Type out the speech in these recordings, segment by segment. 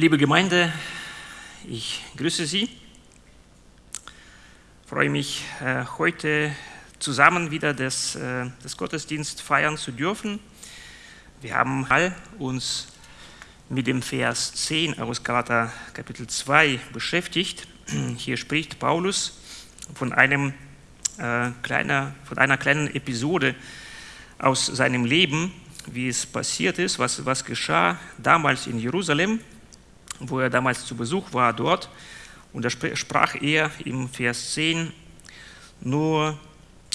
Liebe Gemeinde, ich grüße Sie. Ich freue mich, äh, heute zusammen wieder das, äh, das Gottesdienst feiern zu dürfen. Wir haben uns mit dem Vers 10 aus Galater Kapitel 2 beschäftigt. Hier spricht Paulus von, einem, äh, kleiner, von einer kleinen Episode aus seinem Leben, wie es passiert ist, was, was geschah damals in Jerusalem wo er damals zu Besuch war dort. Und da sprach er im Vers 10, nur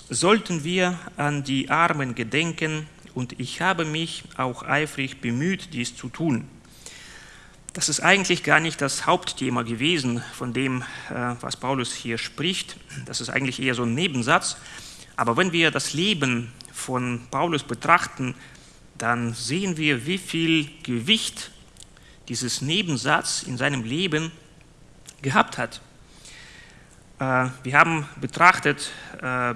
sollten wir an die Armen gedenken und ich habe mich auch eifrig bemüht, dies zu tun. Das ist eigentlich gar nicht das Hauptthema gewesen von dem, äh, was Paulus hier spricht. Das ist eigentlich eher so ein Nebensatz. Aber wenn wir das Leben von Paulus betrachten, dann sehen wir, wie viel Gewicht dieses Nebensatz in seinem Leben gehabt hat. Äh, wir haben betrachtet, äh,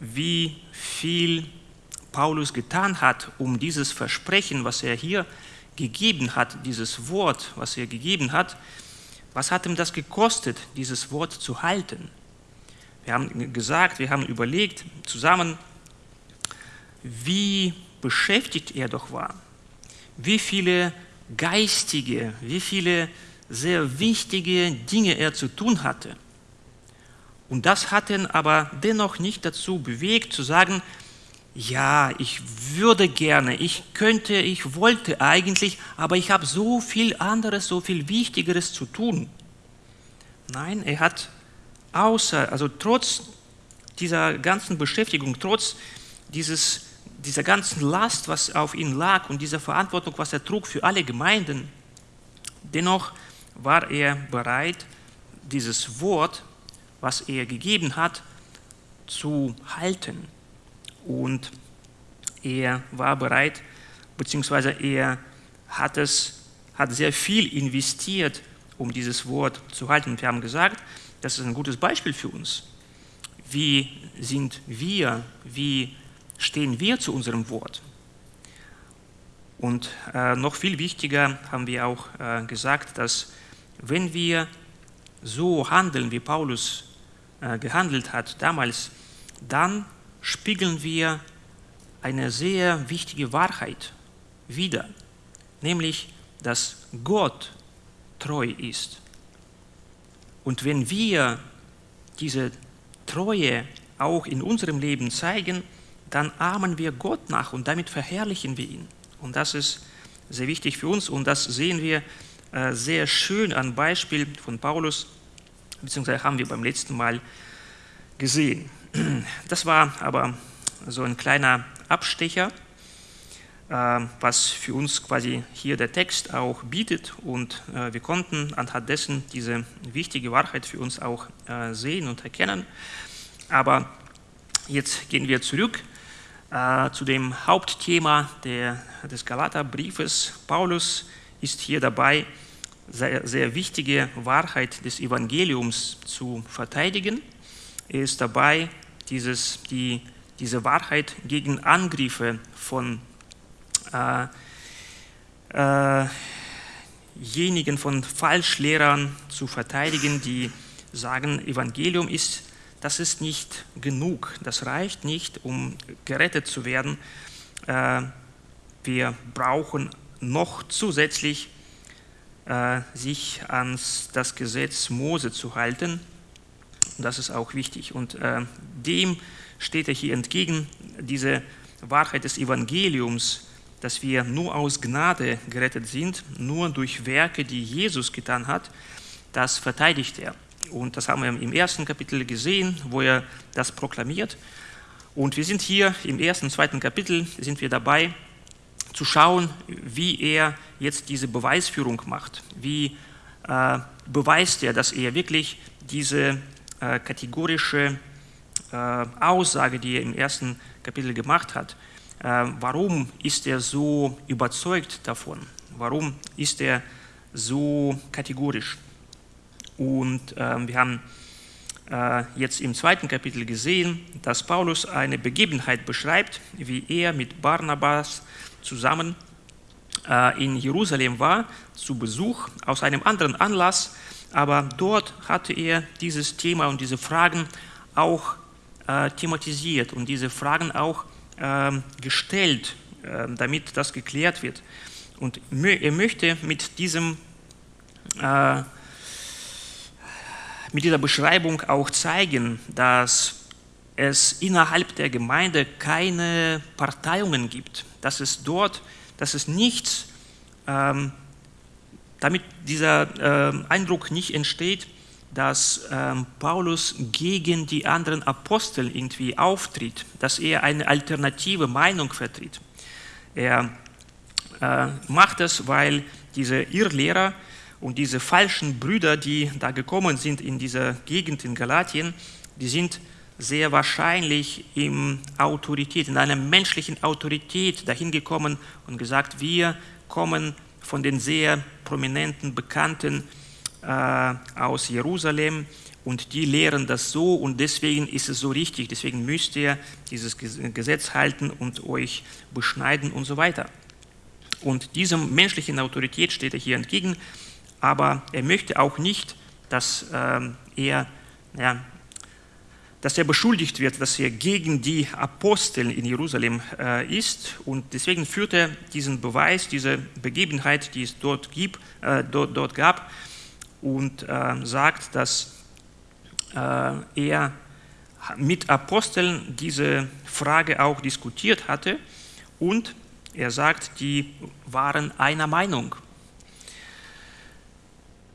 wie viel Paulus getan hat, um dieses Versprechen, was er hier gegeben hat, dieses Wort, was er gegeben hat, was hat ihm das gekostet, dieses Wort zu halten? Wir haben gesagt, wir haben überlegt zusammen, wie beschäftigt er doch war, wie viele geistige, wie viele sehr wichtige Dinge er zu tun hatte. Und das hat ihn aber dennoch nicht dazu bewegt, zu sagen, ja, ich würde gerne, ich könnte, ich wollte eigentlich, aber ich habe so viel anderes, so viel Wichtigeres zu tun. Nein, er hat außer, also trotz dieser ganzen Beschäftigung, trotz dieses dieser ganzen Last, was auf ihn lag und dieser Verantwortung, was er trug für alle Gemeinden, dennoch war er bereit, dieses Wort, was er gegeben hat, zu halten. Und er war bereit, beziehungsweise er hat, es, hat sehr viel investiert, um dieses Wort zu halten. Und wir haben gesagt, das ist ein gutes Beispiel für uns. Wie sind wir, wie stehen wir zu unserem Wort? Und äh, noch viel wichtiger haben wir auch äh, gesagt, dass wenn wir so handeln, wie Paulus äh, gehandelt hat damals, dann spiegeln wir eine sehr wichtige Wahrheit wider, nämlich, dass Gott treu ist. Und wenn wir diese Treue auch in unserem Leben zeigen, dann ahmen wir Gott nach und damit verherrlichen wir ihn. Und das ist sehr wichtig für uns und das sehen wir äh, sehr schön an Beispiel von Paulus, beziehungsweise haben wir beim letzten Mal gesehen. Das war aber so ein kleiner Abstecher, äh, was für uns quasi hier der Text auch bietet und äh, wir konnten anhand dessen diese wichtige Wahrheit für uns auch sehen und erkennen. Aber jetzt gehen wir zurück äh, zu dem Hauptthema der, des Galaterbriefes. Paulus ist hier dabei, sehr, sehr wichtige Wahrheit des Evangeliums zu verteidigen. Er ist dabei, dieses, die, diese Wahrheit gegen Angriffe von äh, äh, jenigen von Falschlehrern zu verteidigen, die sagen, Evangelium ist das ist nicht genug, das reicht nicht, um gerettet zu werden. Äh, wir brauchen noch zusätzlich äh, sich an das Gesetz Mose zu halten. Das ist auch wichtig. Und äh, dem steht er hier entgegen, diese Wahrheit des Evangeliums, dass wir nur aus Gnade gerettet sind, nur durch Werke, die Jesus getan hat, das verteidigt er. Und das haben wir im ersten Kapitel gesehen, wo er das proklamiert. Und wir sind hier im ersten, zweiten Kapitel, sind wir dabei zu schauen, wie er jetzt diese Beweisführung macht. Wie äh, beweist er, dass er wirklich diese äh, kategorische äh, Aussage, die er im ersten Kapitel gemacht hat, äh, warum ist er so überzeugt davon? Warum ist er so kategorisch? Und äh, wir haben äh, jetzt im zweiten Kapitel gesehen, dass Paulus eine Begebenheit beschreibt, wie er mit Barnabas zusammen äh, in Jerusalem war, zu Besuch aus einem anderen Anlass, aber dort hatte er dieses Thema und diese Fragen auch äh, thematisiert und diese Fragen auch äh, gestellt, äh, damit das geklärt wird. Und er möchte mit diesem äh, mit dieser Beschreibung auch zeigen, dass es innerhalb der Gemeinde keine Parteiungen gibt, dass es dort, dass es nichts, ähm, damit dieser äh, Eindruck nicht entsteht, dass ähm, Paulus gegen die anderen Apostel irgendwie auftritt, dass er eine alternative Meinung vertritt. Er äh, macht es, weil diese Irrlehrer und diese falschen Brüder, die da gekommen sind in dieser Gegend in Galatien, die sind sehr wahrscheinlich in Autorität, in einer menschlichen Autorität dahin gekommen und gesagt, wir kommen von den sehr prominenten, bekannten äh, aus Jerusalem und die lehren das so und deswegen ist es so richtig, deswegen müsst ihr dieses Gesetz halten und euch beschneiden und so weiter. Und diesem menschlichen Autorität steht er hier entgegen aber er möchte auch nicht, dass ähm, er, ja, dass er beschuldigt wird, dass er gegen die Apostel in Jerusalem äh, ist. Und deswegen führt er diesen Beweis, diese Begebenheit, die es dort, gibt, äh, dort, dort, gab, und äh, sagt, dass äh, er mit Aposteln diese Frage auch diskutiert hatte und er sagt, die waren einer Meinung.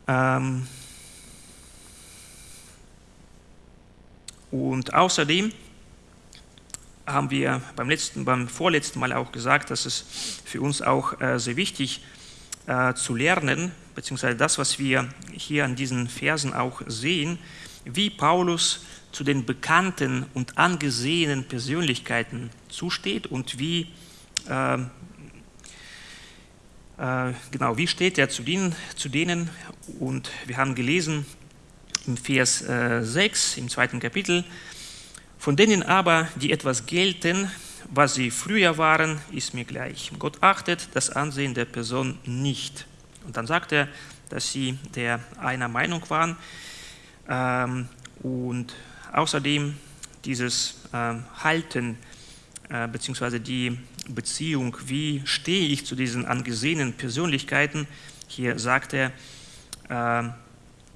Ähm und außerdem haben wir beim, letzten, beim vorletzten Mal auch gesagt, dass es für uns auch äh, sehr wichtig äh, zu lernen, beziehungsweise das, was wir hier an diesen Versen auch sehen, wie Paulus zu den bekannten und angesehenen Persönlichkeiten zusteht und wie äh, genau, wie steht er zu denen, zu denen? Und wir haben gelesen im Vers 6 äh, im zweiten Kapitel, von denen aber, die etwas gelten, was sie früher waren, ist mir gleich. Gott achtet das Ansehen der Person nicht. Und dann sagt er, dass sie der einer Meinung waren ähm, und außerdem dieses ähm, Halten äh, beziehungsweise die Beziehung, wie stehe ich zu diesen angesehenen Persönlichkeiten. Hier sagt er, äh,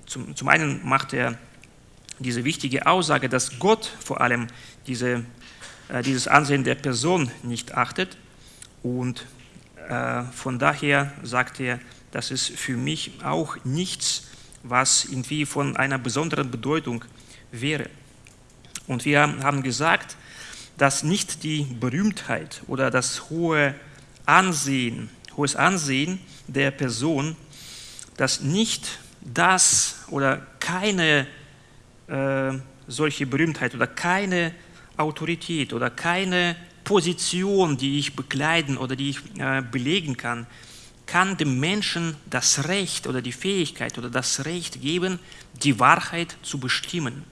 zum, zum einen macht er diese wichtige Aussage, dass Gott vor allem diese, äh, dieses Ansehen der Person nicht achtet und äh, von daher sagt er, das ist für mich auch nichts, was irgendwie von einer besonderen Bedeutung wäre. Und wir haben gesagt, dass nicht die Berühmtheit oder das hohe Ansehen, hohes Ansehen der Person, dass nicht das oder keine äh, solche Berühmtheit oder keine Autorität oder keine Position, die ich bekleiden oder die ich äh, belegen kann, kann dem Menschen das Recht oder die Fähigkeit oder das Recht geben, die Wahrheit zu bestimmen.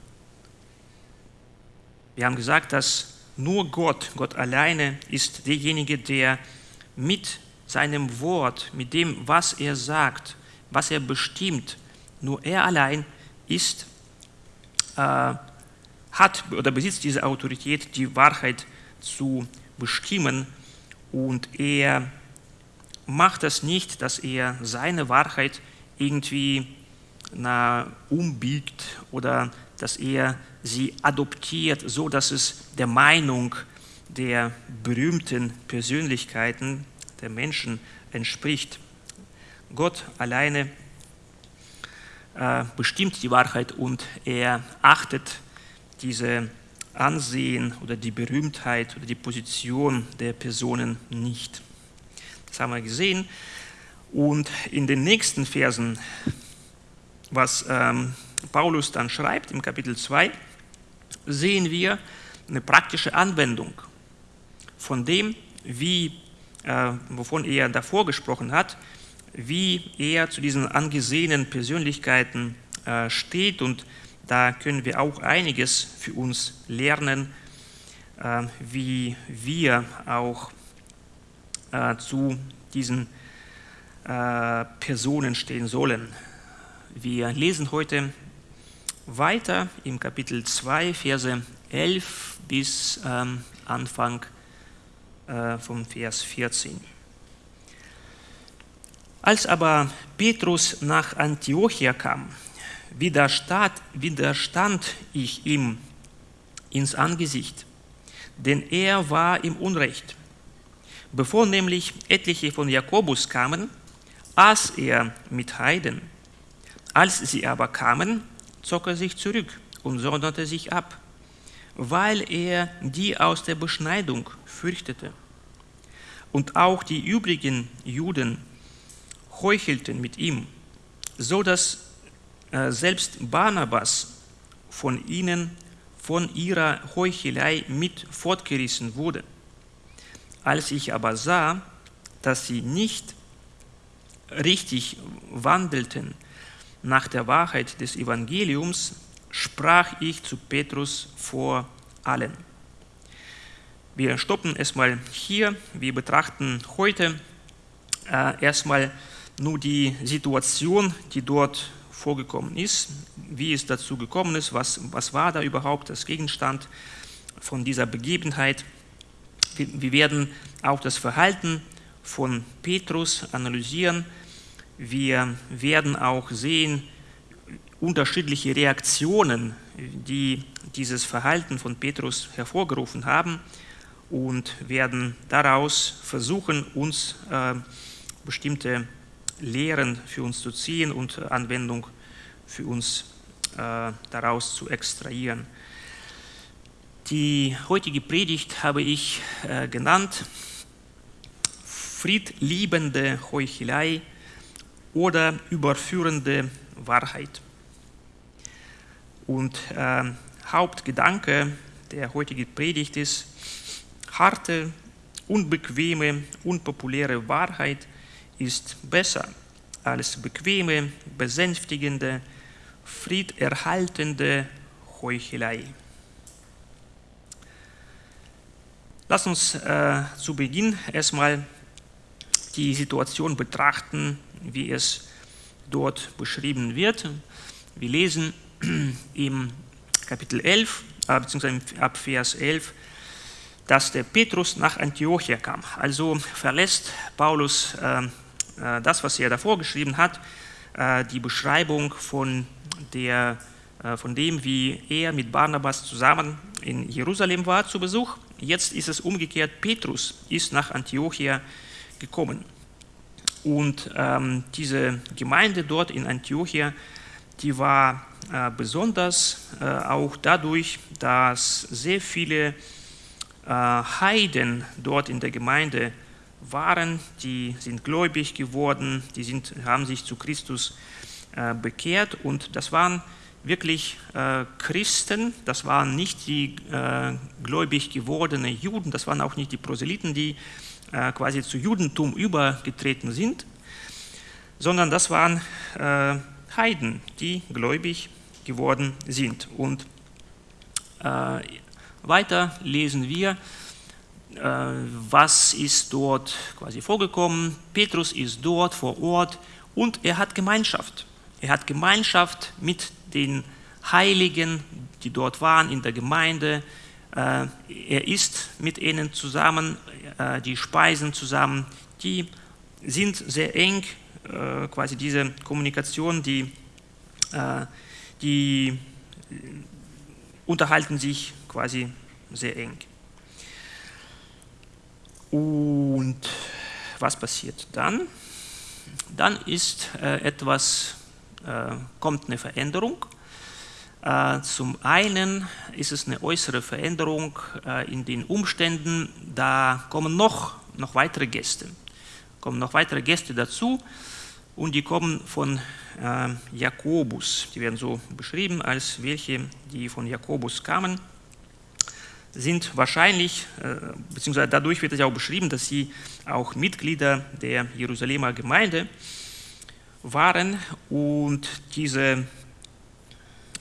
Wir haben gesagt, dass nur Gott, Gott alleine ist derjenige, der mit seinem Wort, mit dem, was er sagt, was er bestimmt, nur er allein ist, äh, hat oder besitzt diese Autorität, die Wahrheit zu bestimmen. Und er macht das nicht, dass er seine Wahrheit irgendwie na, umbiegt oder dass er sie adoptiert, so dass es der Meinung der berühmten Persönlichkeiten der Menschen entspricht. Gott alleine äh, bestimmt die Wahrheit und er achtet diese Ansehen oder die Berühmtheit oder die Position der Personen nicht. Das haben wir gesehen. Und in den nächsten Versen, was ähm, Paulus dann schreibt im Kapitel 2, sehen wir eine praktische Anwendung von dem, wie, äh, wovon er davor gesprochen hat, wie er zu diesen angesehenen Persönlichkeiten äh, steht und da können wir auch einiges für uns lernen, äh, wie wir auch äh, zu diesen äh, Personen stehen sollen. Wir lesen heute weiter im Kapitel 2, Verse 11 bis ähm, Anfang äh, vom Vers 14. Als aber Petrus nach Antiochia kam, widerstand, widerstand ich ihm ins Angesicht, denn er war im Unrecht. Bevor nämlich etliche von Jakobus kamen, aß er mit Heiden. Als sie aber kamen, zog er sich zurück und sonderte sich ab, weil er die aus der Beschneidung fürchtete. Und auch die übrigen Juden heuchelten mit ihm, so dass äh, selbst Barnabas von ihnen, von ihrer Heuchelei mit fortgerissen wurde. Als ich aber sah, dass sie nicht richtig wandelten nach der Wahrheit des Evangeliums, sprach ich zu Petrus vor allen. Wir stoppen erstmal hier. Wir betrachten heute äh, erstmal nur die Situation, die dort vorgekommen ist, wie es dazu gekommen ist, was, was war da überhaupt das Gegenstand von dieser Begebenheit. Wir, wir werden auch das Verhalten von Petrus analysieren. Wir werden auch sehen unterschiedliche Reaktionen, die dieses Verhalten von Petrus hervorgerufen haben und werden daraus versuchen, uns äh, bestimmte Lehren für uns zu ziehen und Anwendung für uns äh, daraus zu extrahieren. Die heutige Predigt habe ich äh, genannt Friedliebende Heuchelei oder überführende Wahrheit. Und äh, Hauptgedanke der heutigen Predigt ist, harte, unbequeme, unpopuläre Wahrheit ist besser als bequeme, besänftigende, friederhaltende Heuchelei. Lass uns äh, zu Beginn erstmal die Situation betrachten, wie es dort beschrieben wird. Wir lesen im Kapitel 11, äh, beziehungsweise ab Vers 11, dass der Petrus nach Antiochia kam. Also verlässt Paulus äh, äh, das, was er davor geschrieben hat, äh, die Beschreibung von, der, äh, von dem, wie er mit Barnabas zusammen in Jerusalem war zu Besuch. Jetzt ist es umgekehrt, Petrus ist nach Antiochia gekommen. Und ähm, diese Gemeinde dort in Antiochia, die war äh, besonders äh, auch dadurch, dass sehr viele äh, Heiden dort in der Gemeinde waren, die sind gläubig geworden, die sind, haben sich zu Christus äh, bekehrt. Und das waren wirklich äh, Christen, das waren nicht die äh, gläubig gewordenen Juden, das waren auch nicht die Proselyten, die äh, quasi zu Judentum übergetreten sind, sondern das waren äh, Heiden, die gläubig geworden sind. Und äh, weiter lesen wir, äh, was ist dort quasi vorgekommen. Petrus ist dort vor Ort und er hat Gemeinschaft. Er hat Gemeinschaft mit den Heiligen, die dort waren in der Gemeinde. Äh, er isst mit ihnen zusammen, äh, die speisen zusammen. Die sind sehr eng, quasi diese Kommunikation, die, die unterhalten sich quasi sehr eng. Und was passiert dann? Dann ist äh, etwas, äh, kommt eine Veränderung. Äh, zum einen ist es eine äußere Veränderung äh, in den Umständen, da kommen noch, noch weitere Gäste, kommen noch weitere Gäste dazu und die kommen von äh, Jakobus. Die werden so beschrieben als welche, die von Jakobus kamen. Sind wahrscheinlich, beziehungsweise dadurch wird es auch beschrieben, dass sie auch Mitglieder der Jerusalemer Gemeinde waren. Und diese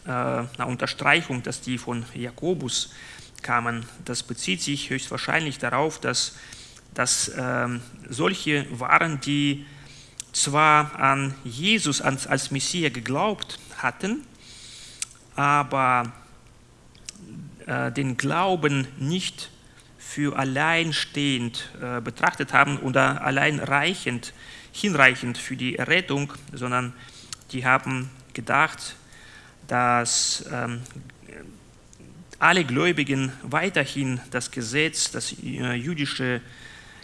äh, Unterstreichung, dass die von Jakobus kamen, das bezieht sich höchstwahrscheinlich darauf, dass, dass äh, solche waren, die zwar an Jesus als, als Messias geglaubt hatten, aber äh, den Glauben nicht für alleinstehend äh, betrachtet haben oder allein reichend, hinreichend für die Errettung, sondern die haben gedacht, dass ähm, alle Gläubigen weiterhin das Gesetz, das äh, jüdische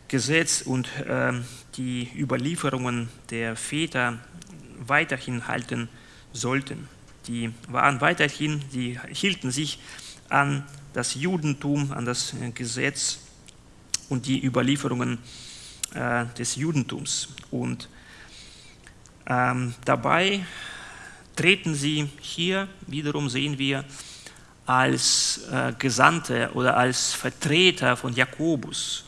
Gesetz und äh, die Überlieferungen der Väter weiterhin halten sollten. Die waren weiterhin, die hielten sich an das Judentum, an das äh, Gesetz und die Überlieferungen äh, des Judentums. Und ähm, dabei treten sie hier, wiederum sehen wir, als äh, Gesandte oder als Vertreter von Jakobus,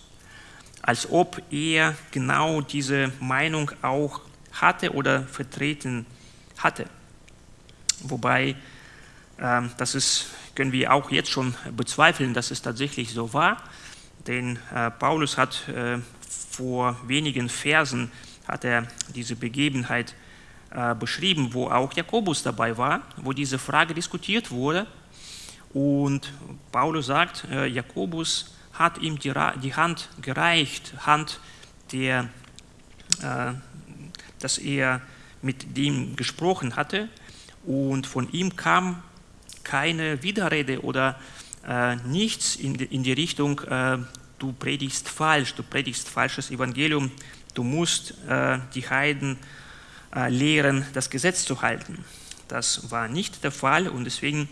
als ob er genau diese Meinung auch hatte oder vertreten hatte. Wobei, äh, das ist, können wir auch jetzt schon bezweifeln, dass es tatsächlich so war, denn äh, Paulus hat äh, vor wenigen Versen hat er diese Begebenheit beschrieben, wo auch Jakobus dabei war, wo diese Frage diskutiert wurde. Und Paulus sagt, äh, Jakobus hat ihm die, Hand gereicht, Hand, der, äh, dass er mit dem gesprochen hatte. Und von ihm kam keine Widerrede oder äh, nichts in die, Richtung, äh, du predigst falsch, du predigst falsches Evangelium, du musst äh, die Heiden äh, lehren, das Gesetz zu halten. Das war nicht der Fall und deswegen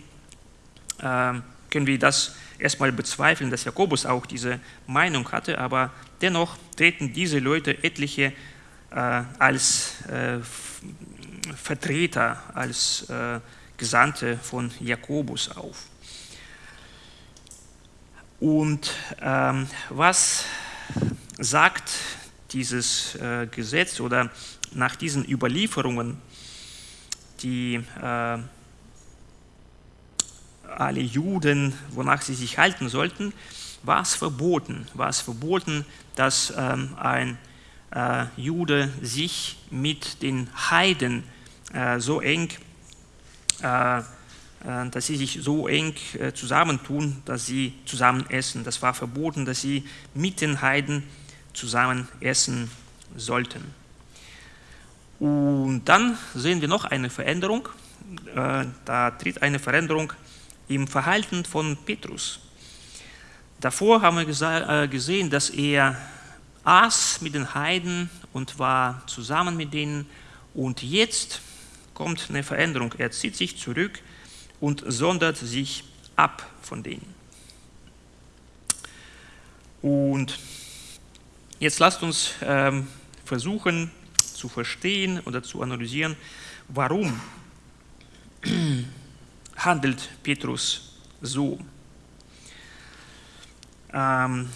äh, können wir das erstmal bezweifeln, dass Jakobus auch diese Meinung hatte, aber dennoch treten diese Leute etliche äh, als Vertreter, als Gesandte von Jakobus auf. Und ähm, was sagt dieses äh, Gesetz oder nach diesen Überlieferungen, die äh, alle Juden, wonach sie sich halten sollten, war es verboten, war es verboten, dass ähm, ein äh, Jude sich mit den Heiden äh, so eng, äh, äh, dass sie sich so eng äh, zusammentun, dass sie zusammen essen. Das war verboten, dass sie mit den Heiden zusammen essen sollten. Und dann sehen wir noch eine Veränderung. Da tritt eine Veränderung im Verhalten von Petrus. Davor haben wir äh, gesehen, dass er aß mit den Heiden und war zusammen mit denen. Und jetzt kommt eine Veränderung. Er zieht sich zurück und sondert sich ab von denen. Und jetzt lasst uns ähm, versuchen zu verstehen oder zu analysieren, warum handelt Petrus so. Ähm,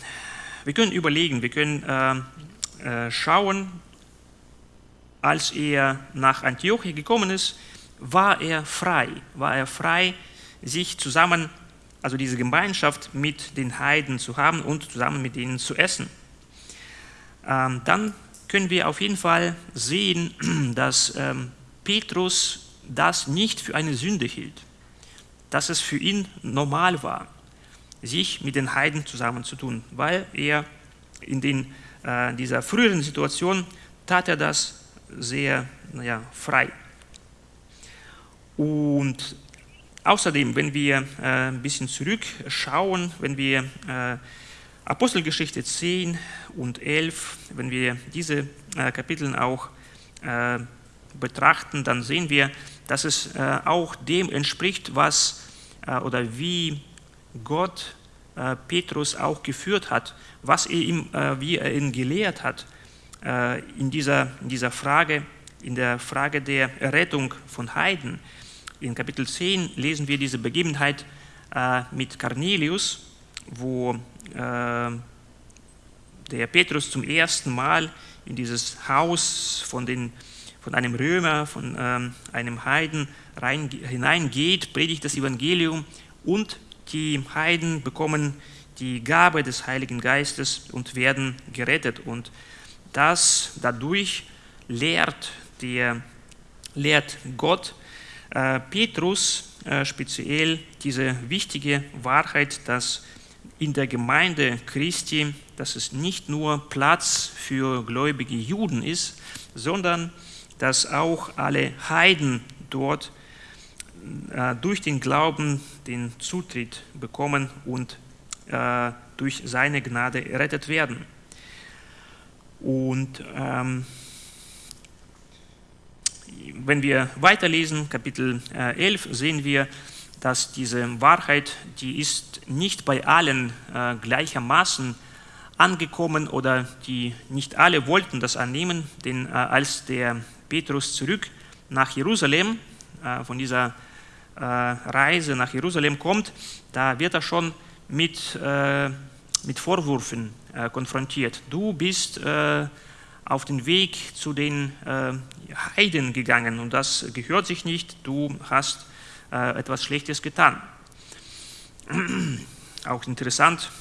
wir können überlegen, wir können äh, äh, schauen, als er nach Antiochia gekommen ist, war er frei, war er frei, sich zusammen, also diese Gemeinschaft mit den Heiden zu haben und zusammen mit ihnen zu essen. Ähm, dann können wir auf jeden Fall sehen, dass ähm, Petrus das nicht für eine Sünde hielt dass es für ihn normal war, sich mit den Heiden zusammenzutun, weil er in den, äh, dieser früheren Situation tat er das sehr naja, frei. Und außerdem, wenn wir äh, ein bisschen zurückschauen, wenn wir äh, Apostelgeschichte 10 und 11, wenn wir diese äh, Kapitel auch äh, betrachten, dann sehen wir, dass es äh, auch dem entspricht, was oder wie Gott Petrus auch geführt hat, was er ihm, wie er ihn gelehrt hat in dieser, in dieser Frage, in der Frage der Errettung von Heiden. In Kapitel 10 lesen wir diese Begebenheit mit Cornelius, wo der Petrus zum ersten Mal in dieses Haus von den von einem Römer, von ähm, einem Heiden rein, hineingeht, predigt das Evangelium und die Heiden bekommen die Gabe des Heiligen Geistes und werden gerettet. Und das dadurch lehrt, der lehrt Gott. Äh, Petrus äh, speziell diese wichtige Wahrheit, dass in der Gemeinde Christi, dass es nicht nur Platz für gläubige Juden ist, sondern dass auch alle Heiden dort äh, durch den Glauben den Zutritt bekommen und äh, durch seine Gnade errettet werden. Und ähm, wenn wir weiterlesen, Kapitel 11, äh, sehen wir, dass diese Wahrheit, die ist nicht bei allen äh, gleichermaßen angekommen oder die nicht alle wollten das annehmen, denn äh, als der Petrus zurück nach Jerusalem, äh, von dieser äh, Reise nach Jerusalem kommt, da wird er schon mit, äh, mit Vorwürfen äh, konfrontiert. Du bist auf den Weg zu den Heiden gegangen und das gehört sich nicht, du hast etwas Schlechtes getan. Auch interessant,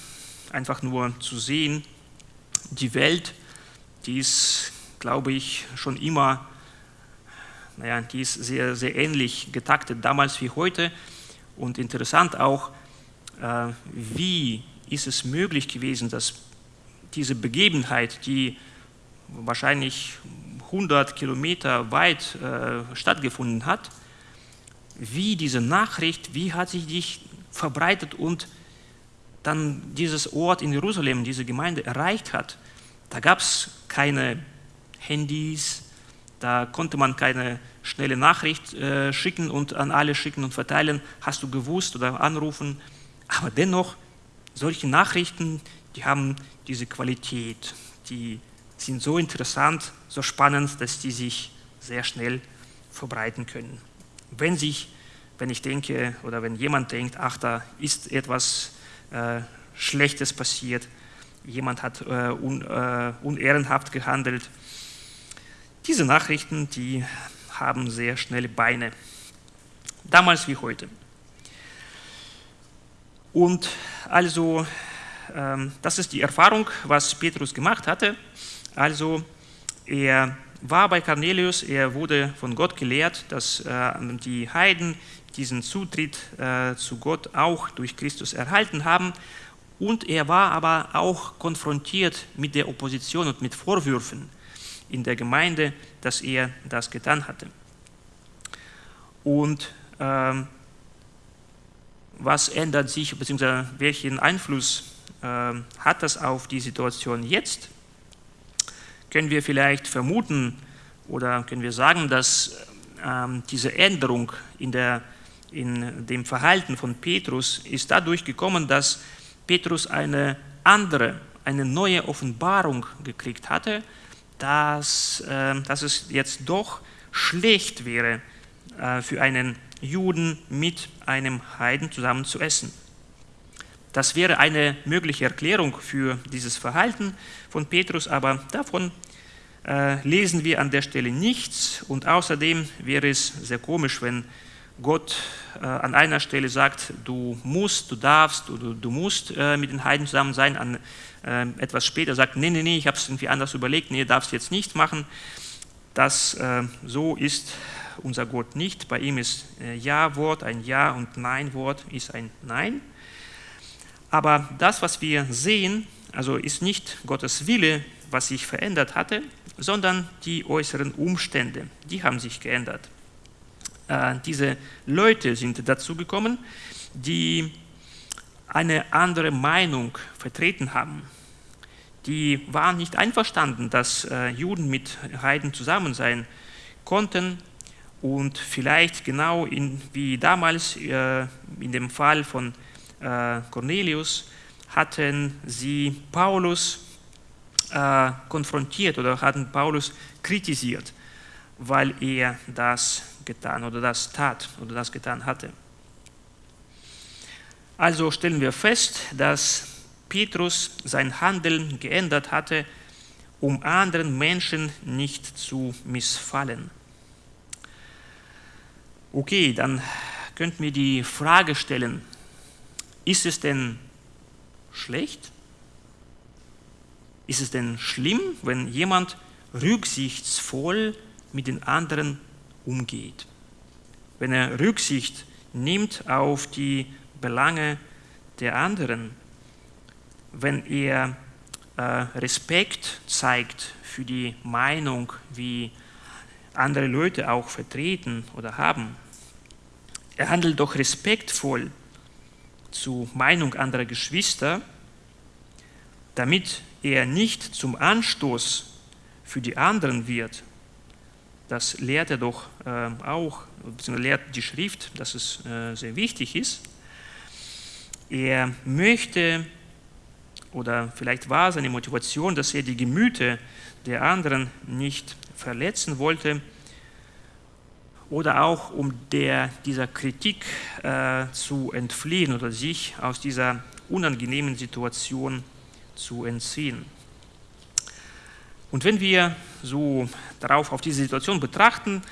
einfach nur zu sehen, die Welt, die ist, glaube ich, schon immer, naja, die ist sehr, sehr ähnlich getaktet, damals wie heute. Und interessant auch, äh, wie ist es möglich gewesen, dass diese Begebenheit, die wahrscheinlich 100 Kilometer weit äh, stattgefunden hat, wie diese Nachricht, wie hat sich die verbreitet und dann dieses Ort in Jerusalem, diese Gemeinde erreicht hat, da gab es keine Handys, da konnte man keine schnelle Nachricht äh, schicken und an alle schicken und verteilen, hast du gewusst oder anrufen. Aber dennoch, solche Nachrichten, die haben diese Qualität, die sind so interessant, so spannend, dass die sich sehr schnell verbreiten können. Wenn sich, wenn ich denke oder wenn jemand denkt, ach, da ist etwas äh, Schlechtes passiert, jemand hat äh, un, äh, unehrenhaft gehandelt. Diese Nachrichten, die haben sehr schnelle Beine, damals wie heute. Und also, ähm, das ist die Erfahrung, was Petrus gemacht hatte. Also, er war bei Cornelius, er wurde von Gott gelehrt, dass äh, die Heiden diesen Zutritt äh, zu Gott auch durch Christus erhalten haben. Und er war aber auch konfrontiert mit der Opposition und mit Vorwürfen in der Gemeinde, dass er das getan hatte. Und ähm, was ändert sich, beziehungsweise welchen Einfluss äh, hat das auf die Situation jetzt? Können wir vielleicht vermuten oder können wir sagen, dass ähm, diese Änderung in der in dem Verhalten von Petrus ist dadurch gekommen, dass Petrus eine andere, eine neue Offenbarung gekriegt hatte, dass, äh, dass es jetzt doch schlecht wäre, äh, für einen Juden mit einem Heiden zusammen zu essen. Das wäre eine mögliche Erklärung für dieses Verhalten von Petrus, aber davon äh, lesen wir an der Stelle nichts und außerdem wäre es sehr komisch, wenn Gott äh, an einer Stelle sagt, du musst, du darfst oder du musst äh, mit den Heiden zusammen sein, an äh, etwas später sagt, nee, nee, nee, ich habe es irgendwie anders überlegt, nee, darfst jetzt nicht machen. Das äh, so ist unser Gott nicht. Bei ihm ist äh, Ja-Wort ein Ja und Nein-Wort ist ein Nein. Aber das, was wir sehen, also ist nicht Gottes Wille, was sich verändert hatte, sondern die äußeren Umstände, die haben sich geändert. Äh, diese Leute sind dazu gekommen, die eine andere Meinung vertreten haben. Die waren nicht einverstanden, dass äh, Juden mit Heiden zusammen sein konnten und vielleicht genau in, wie damals äh, in dem Fall von Cornelius hatten sie Paulus konfrontiert oder hatten Paulus kritisiert, weil er das getan oder das tat oder das getan hatte. Also stellen wir fest, dass Petrus sein Handeln geändert hatte, um anderen Menschen nicht zu missfallen. Okay, dann könnten wir die Frage stellen, ist es denn schlecht? Ist es denn schlimm, wenn jemand rücksichtsvoll mit den anderen umgeht. Wenn er Rücksicht nimmt auf die Belange der anderen, wenn er äh, Respekt zeigt für die Meinung, wie andere Leute auch vertreten oder haben. Er handelt doch respektvoll zur Meinung anderer Geschwister, damit er nicht zum Anstoß für die anderen wird. Das lehrt er doch äh, auch, beziehungsweise lehrt die Schrift, dass es äh, sehr wichtig ist. Er möchte, oder vielleicht war seine Motivation, dass er die Gemüter der anderen nicht verletzen wollte, oder auch um der, dieser Kritik äh, zu entfliehen oder sich aus dieser unangenehmen Situation zu entziehen. Und wenn wir so darauf auf diese Situation betrachten,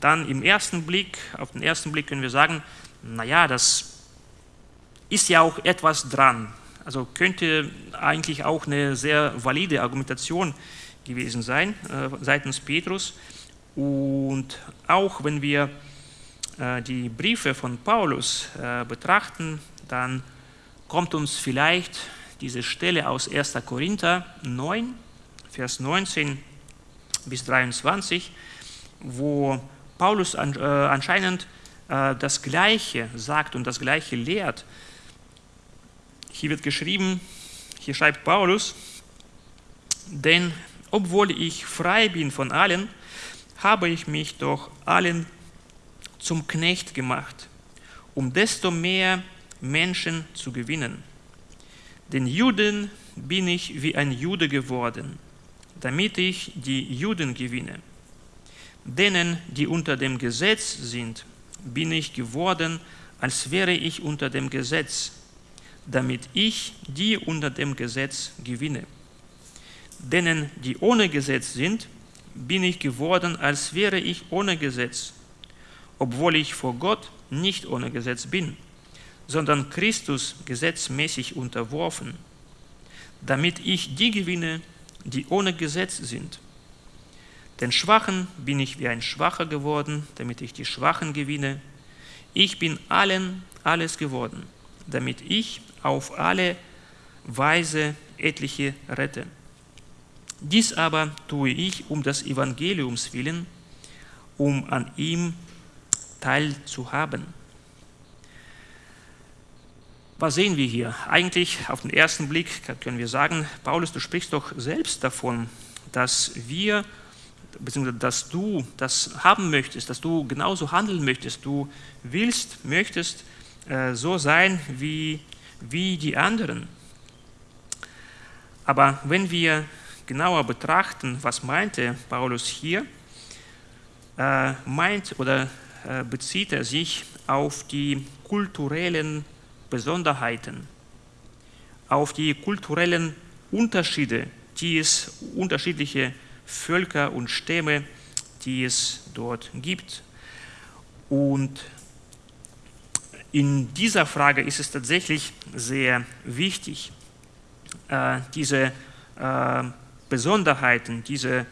dann im ersten Blick, auf den ersten Blick können wir sagen, naja, das ist ja auch etwas dran. Also könnte eigentlich auch eine sehr valide Argumentation gewesen sein äh, seitens Petrus. Und auch wenn wir äh, die Briefe von Paulus äh, betrachten, dann kommt uns vielleicht diese Stelle aus 1. Korinther 9, Vers 19 bis 23, wo Paulus äh, anscheinend das Gleiche sagt und das Gleiche lehrt. Hier wird geschrieben, hier schreibt Paulus, denn obwohl ich frei bin von allen, habe ich mich doch allen zum Knecht gemacht, um desto mehr Menschen zu gewinnen. Den Juden bin ich wie ein Jude geworden, damit ich die Juden gewinne. Denen, die unter dem Gesetz sind, bin ich geworden, als wäre ich unter dem Gesetz, damit ich die unter dem Gesetz gewinne. Denen, die ohne Gesetz sind, bin ich geworden, als wäre ich ohne Gesetz, obwohl ich vor Gott nicht ohne Gesetz bin, sondern Christus gesetzmäßig unterworfen, damit ich die gewinne, die ohne Gesetz sind. Den Schwachen bin ich wie ein Schwacher geworden, damit ich die Schwachen gewinne. Ich bin allen alles geworden, damit ich auf alle Weise etliche rette. Dies aber tue ich um des Evangeliums willen, um an ihm teilzuhaben. Was sehen wir hier? Eigentlich auf den ersten Blick können wir sagen, Paulus, du sprichst doch selbst davon, dass wir, beziehungsweise dass du das haben möchtest, dass du genauso handeln möchtest, du willst, möchtest äh, so sein wie, wie die anderen. Aber wenn wir genauer betrachten, was meinte Paulus hier, äh, meint oder äh, bezieht er sich auf die kulturellen Besonderheiten, auf die kulturellen Unterschiede, die es unterschiedliche Völker und Stämme, die es dort gibt. Und in dieser Frage ist es tatsächlich sehr wichtig, äh, diese äh, Besonderheiten, diese,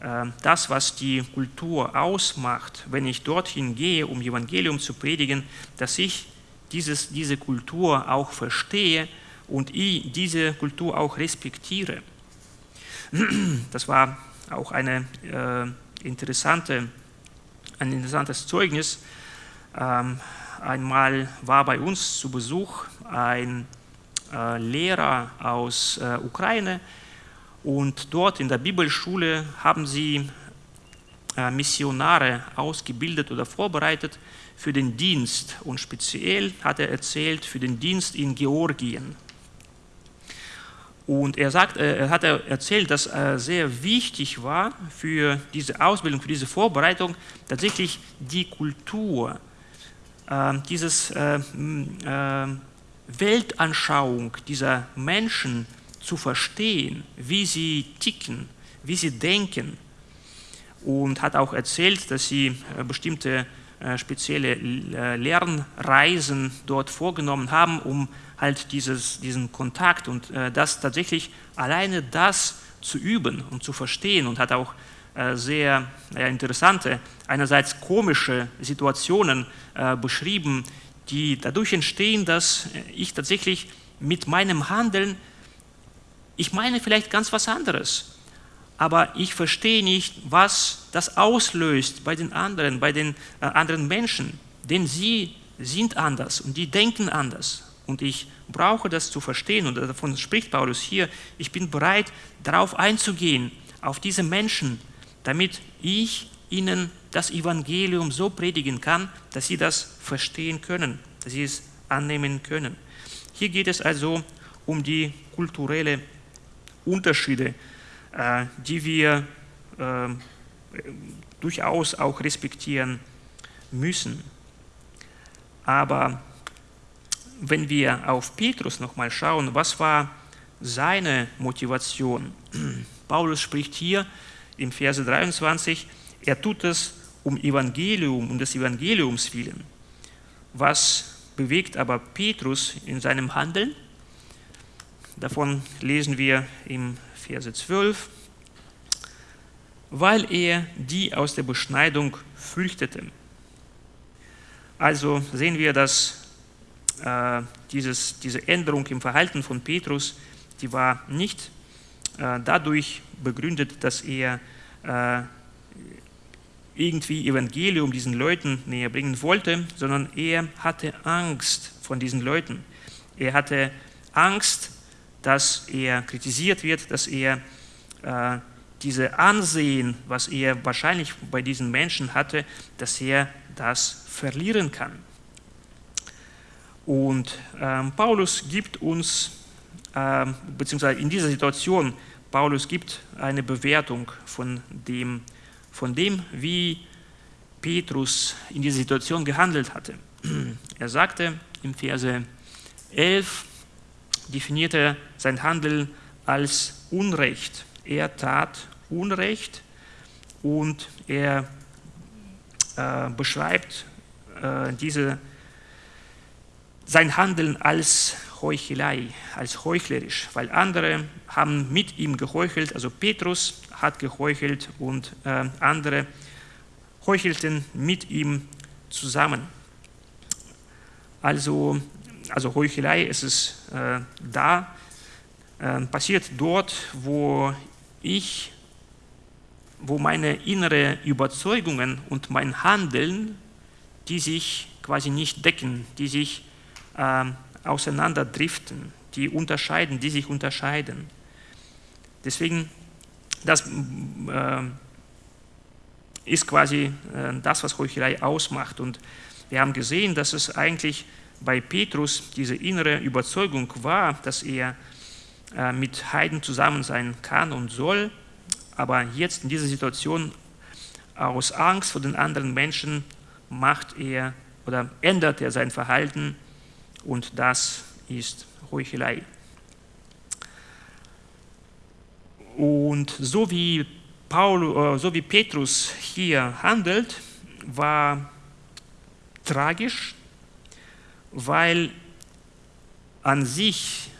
äh, das, was die Kultur ausmacht, wenn ich dorthin gehe, um Evangelium zu predigen, dass ich dieses, diese Kultur auch verstehe und ich diese Kultur auch respektiere. Das war auch eine, äh, interessante, ein interessantes Zeugnis. Ähm, einmal war bei uns zu Besuch ein äh, Lehrer aus äh, Ukraine, und dort in der Bibelschule haben sie äh, Missionare ausgebildet oder vorbereitet für den Dienst. Und speziell hat er erzählt für den Dienst in Georgien. Und er, sagt, äh, er hat erzählt, dass äh, sehr wichtig war für diese Ausbildung, für diese Vorbereitung tatsächlich die Kultur, dieses Weltanschauung dieser Menschen zu verstehen, wie sie ticken, wie sie denken. Und hat auch erzählt, dass sie äh, bestimmte äh, spezielle äh, Lernreisen dort vorgenommen haben, um halt dieses, diesen Kontakt und das tatsächlich alleine das zu üben und zu verstehen und hat auch sehr interessante, einerseits komische Situationen beschrieben, die dadurch entstehen, dass ich tatsächlich mit meinem Handeln, ich meine vielleicht ganz was anderes, aber ich verstehe nicht, was das auslöst bei den anderen, bei den äh, anderen Menschen, denn sie sind anders und die denken anders. Und ich brauche das zu verstehen und davon spricht Paulus hier, ich bin bereit, darauf einzugehen, auf diese Menschen, damit ich ihnen das Evangelium so predigen kann, dass sie das verstehen können, dass sie es annehmen können. Hier geht es also um die kulturellen Unterschiede, äh, die wir äh, durchaus auch respektieren müssen. Aber wenn wir auf Petrus nochmal schauen, was war seine Motivation? Paulus spricht hier im Verse 23, er tut es um Evangelium, um des Evangeliums willen. Was bewegt aber Petrus in seinem Handeln? Davon lesen wir im Verse 12, weil er die aus der Beschneidung fürchtete. Also sehen wir, dass äh, dieses, diese Änderung im Verhalten von Petrus, die war nicht äh, dadurch begründet, dass er äh, irgendwie Evangelium diesen Leuten näher bringen wollte, sondern er hatte Angst von diesen Leuten. Er hatte Angst, dass er kritisiert wird, dass er äh, diese Ansehen, was er wahrscheinlich bei diesen Menschen hatte, dass er das verlieren kann. Und ähm, Paulus gibt uns, ähm, beziehungsweise in dieser Situation, Paulus gibt eine Bewertung von dem, von dem, wie Petrus in dieser Situation gehandelt hatte. Er sagte im Verse 11, definierte sein Handeln als Unrecht. Er tat Unrecht und er äh, beschreibt äh, diese, sein Handeln als Heuchelei, als heuchlerisch, weil andere haben mit ihm geheuchelt, also Petrus hat geheuchelt und äh, andere heuchelten mit ihm zusammen. Also, also Heuchelei ist es äh, da, äh, passiert dort, wo ich, wo meine innere Überzeugungen und mein Handeln, die sich quasi nicht decken, die sich äh, auseinanderdriften, die unterscheiden, die sich unterscheiden. Deswegen, das äh, ist quasi äh, das, was Heuchelei ausmacht. Und wir haben gesehen, dass es eigentlich bei Petrus diese innere Überzeugung war, dass er äh, mit Heiden zusammen sein kann und soll, aber jetzt in dieser Situation aus Angst vor den anderen Menschen macht er oder ändert er sein Verhalten und das ist Heuchelei. Und so wie, Paul, äh, so wie Petrus hier handelt, war tragisch, weil an sich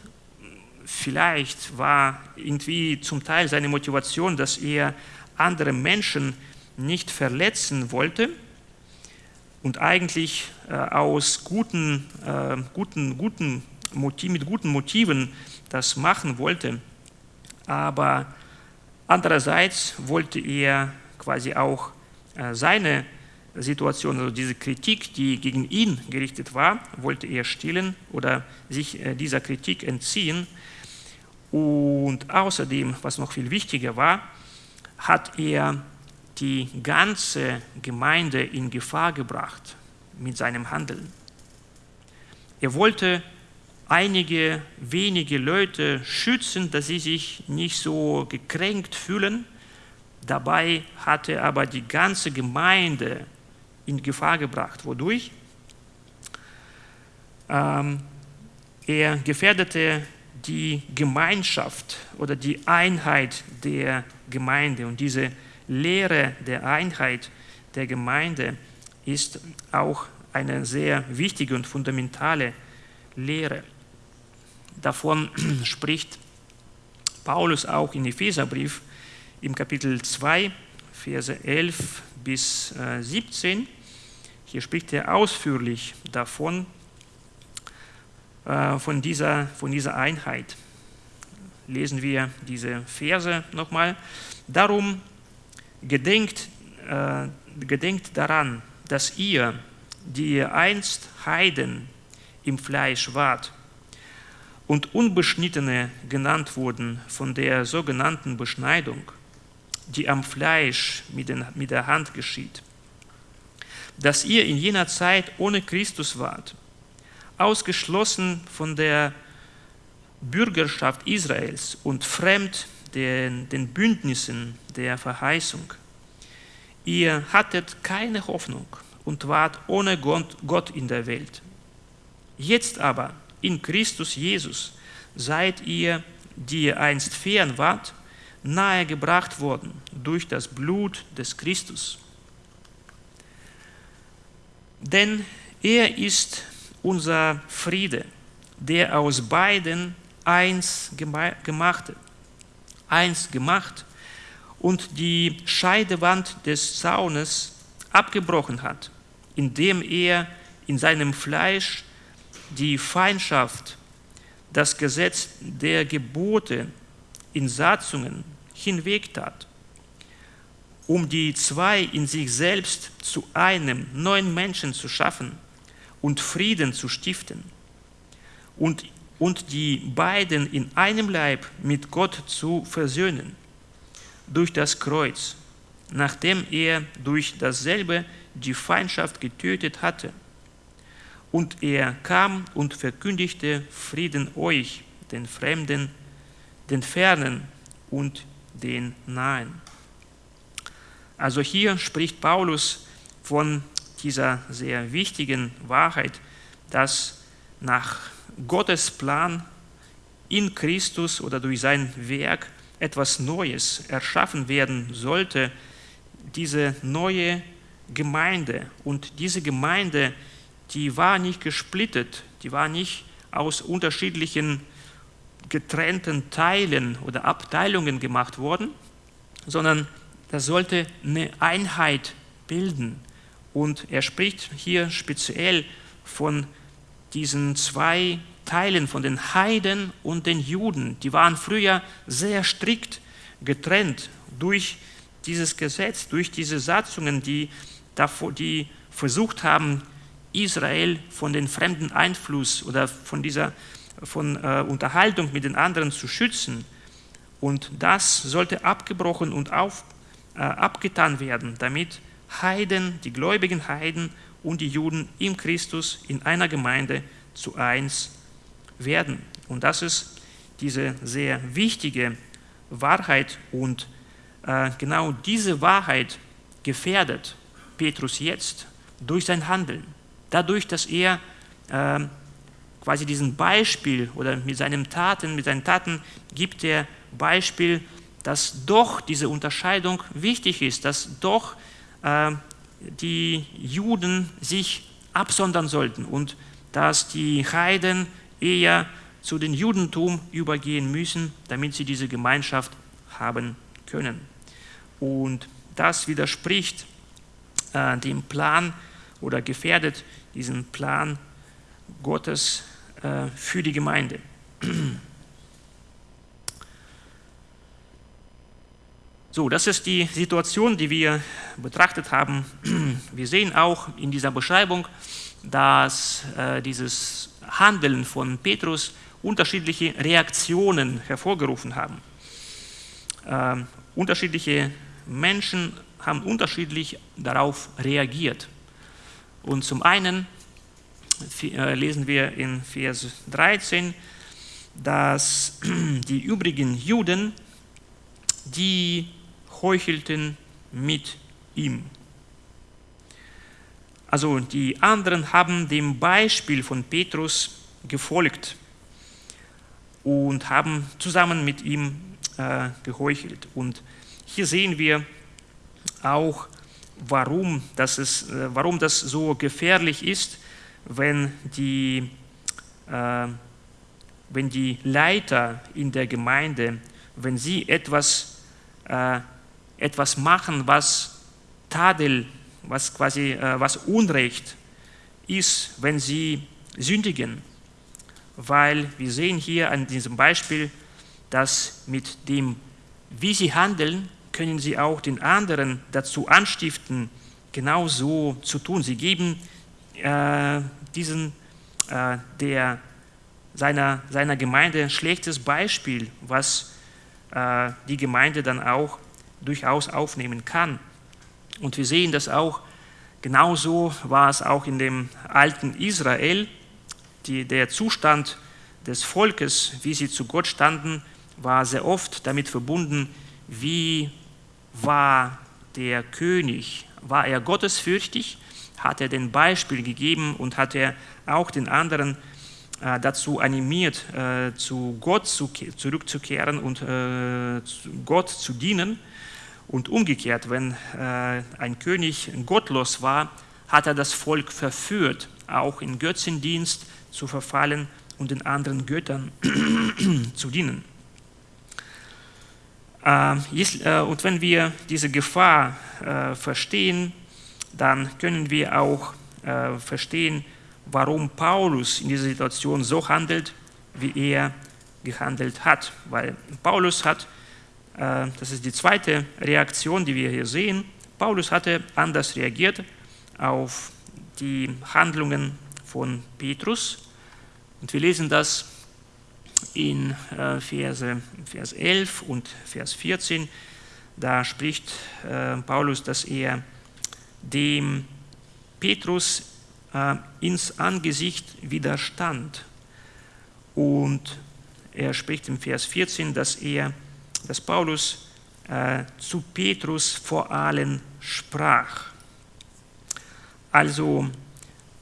vielleicht war irgendwie zum Teil seine Motivation, dass er andere Menschen nicht verletzen wollte und eigentlich äh, aus guten, äh, guten, guten Motiv, mit guten Motiven das machen wollte. Aber andererseits wollte er quasi auch äh, seine Situation, also diese Kritik, die gegen ihn gerichtet war, wollte er stillen oder sich äh, dieser Kritik entziehen. Und außerdem, was noch viel wichtiger war, hat er die ganze Gemeinde in Gefahr gebracht mit seinem Handeln. Er wollte einige wenige Leute schützen, dass sie sich nicht so gekränkt fühlen. Dabei hat er aber die ganze Gemeinde in Gefahr gebracht. Wodurch? Ähm, er gefährdete die Gemeinschaft oder die Einheit der Gemeinde und diese Lehre der Einheit der Gemeinde ist auch eine sehr wichtige und fundamentale Lehre. Davon spricht Paulus auch in Epheserbrief im Kapitel 2, Verse 11 bis 17. Hier spricht er ausführlich davon, von dieser, von dieser Einheit. Lesen wir diese Verse nochmal. Darum gedenkt, äh, gedenkt daran, dass ihr, die ihr einst Heiden im Fleisch wart und Unbeschnittene genannt wurden von der sogenannten Beschneidung, die am Fleisch mit, den, mit der Hand geschieht, dass ihr in jener Zeit ohne Christus wart, ausgeschlossen von der Bürgerschaft Israels und fremd den, den Bündnissen der Verheißung. Ihr hattet keine Hoffnung und wart ohne Gott in der Welt. Jetzt aber in Christus Jesus seid ihr, die ihr einst fern wart, nahegebracht worden durch das Blut des Christus. Denn er ist unser Friede, der aus beiden eins gemacht, eins gemacht und die Scheidewand des Zaunes abgebrochen hat, indem er in seinem Fleisch die Feindschaft, das Gesetz der Gebote in Satzungen hinwegtat, um die zwei in sich selbst zu einem neuen Menschen zu schaffen und Frieden zu stiften und, und die beiden in einem Leib mit Gott zu versöhnen durch das Kreuz, nachdem er durch dasselbe die Feindschaft getötet hatte. Und er kam und verkündigte Frieden euch, den Fremden, den Fernen und den Nahen. Also hier spricht Paulus von dieser sehr wichtigen Wahrheit, dass nach Gottes Plan in Christus oder durch sein Werk etwas Neues erschaffen werden sollte, diese neue Gemeinde. Und diese Gemeinde, die war nicht gesplittet, die war nicht aus unterschiedlichen getrennten Teilen oder Abteilungen gemacht worden, sondern das sollte eine Einheit bilden. Und er spricht hier speziell von diesen zwei Teilen, von den Heiden und den Juden. Die waren früher sehr strikt getrennt durch dieses Gesetz, durch diese Satzungen, die, die versucht haben, Israel von dem fremden Einfluss oder von dieser von, äh, Unterhaltung mit den anderen zu schützen. Und das sollte abgebrochen und auf, äh, abgetan werden, damit Heiden, die gläubigen Heiden und die Juden im Christus in einer Gemeinde zu eins werden. Und das ist diese sehr wichtige Wahrheit und äh, genau diese Wahrheit gefährdet Petrus jetzt durch sein Handeln. Dadurch, dass er äh, quasi diesen Beispiel oder mit seinen Taten, mit seinen Taten gibt er Beispiel, dass doch diese Unterscheidung wichtig ist, dass doch äh, die Juden sich absondern sollten und dass die Heiden eher zu den Judentum übergehen müssen, damit sie diese Gemeinschaft haben können. Und das widerspricht äh, dem Plan oder gefährdet diesen Plan Gottes äh, für die Gemeinde. So, das ist die Situation, die wir betrachtet haben. Wir sehen auch in dieser Beschreibung, dass äh, dieses Handeln von Petrus unterschiedliche Reaktionen hervorgerufen haben. Äh, unterschiedliche Menschen haben unterschiedlich darauf reagiert. Und zum einen äh, lesen wir in Vers 13, dass die übrigen Juden, die heuchelten mit ihm. Also die anderen haben dem Beispiel von Petrus gefolgt und haben zusammen mit ihm äh, geheuchelt. Und hier sehen wir auch, warum das, ist, äh, warum das so gefährlich ist, wenn die, äh, wenn die Leiter in der Gemeinde wenn sie etwas, äh, etwas machen, was Tadel, was quasi äh, was Unrecht ist, wenn sie sündigen. Weil wir sehen hier an diesem Beispiel, dass mit dem, wie sie handeln, können sie auch den anderen dazu anstiften, genauso zu tun. Sie geben äh, diesen, äh, der, seiner, seiner Gemeinde ein schlechtes Beispiel, was äh, die Gemeinde dann auch durchaus aufnehmen kann. Und wir sehen das auch, genauso war es auch in dem alten Israel, die, der Zustand des Volkes, wie sie zu Gott standen, war sehr oft damit verbunden, wie war der König, war er gottesfürchtig, hat er den Beispiel gegeben und hat er auch den anderen äh, dazu animiert, äh, zu Gott zu, zurückzukehren und äh, Gott zu dienen. Und umgekehrt, wenn äh, ein König gottlos war, hat er das Volk verführt, auch in Götzendienst zu verfallen und den anderen Göttern zu dienen. Äh, äh, und wenn wir diese Gefahr äh, verstehen, dann können wir auch verstehen, warum Paulus in dieser Situation so handelt, wie er gehandelt hat. Weil Paulus hat, das ist die zweite Reaktion, die wir hier sehen, Paulus hatte anders reagiert auf die Handlungen von Petrus. Und wir lesen das in äh, Verse, Vers 11 und Vers 14. Da spricht äh, Paulus, dass er dem Petrus äh, ins Angesicht widerstand. Und er spricht im Vers 14, dass er, dass Paulus zu Petrus vor allen sprach. Also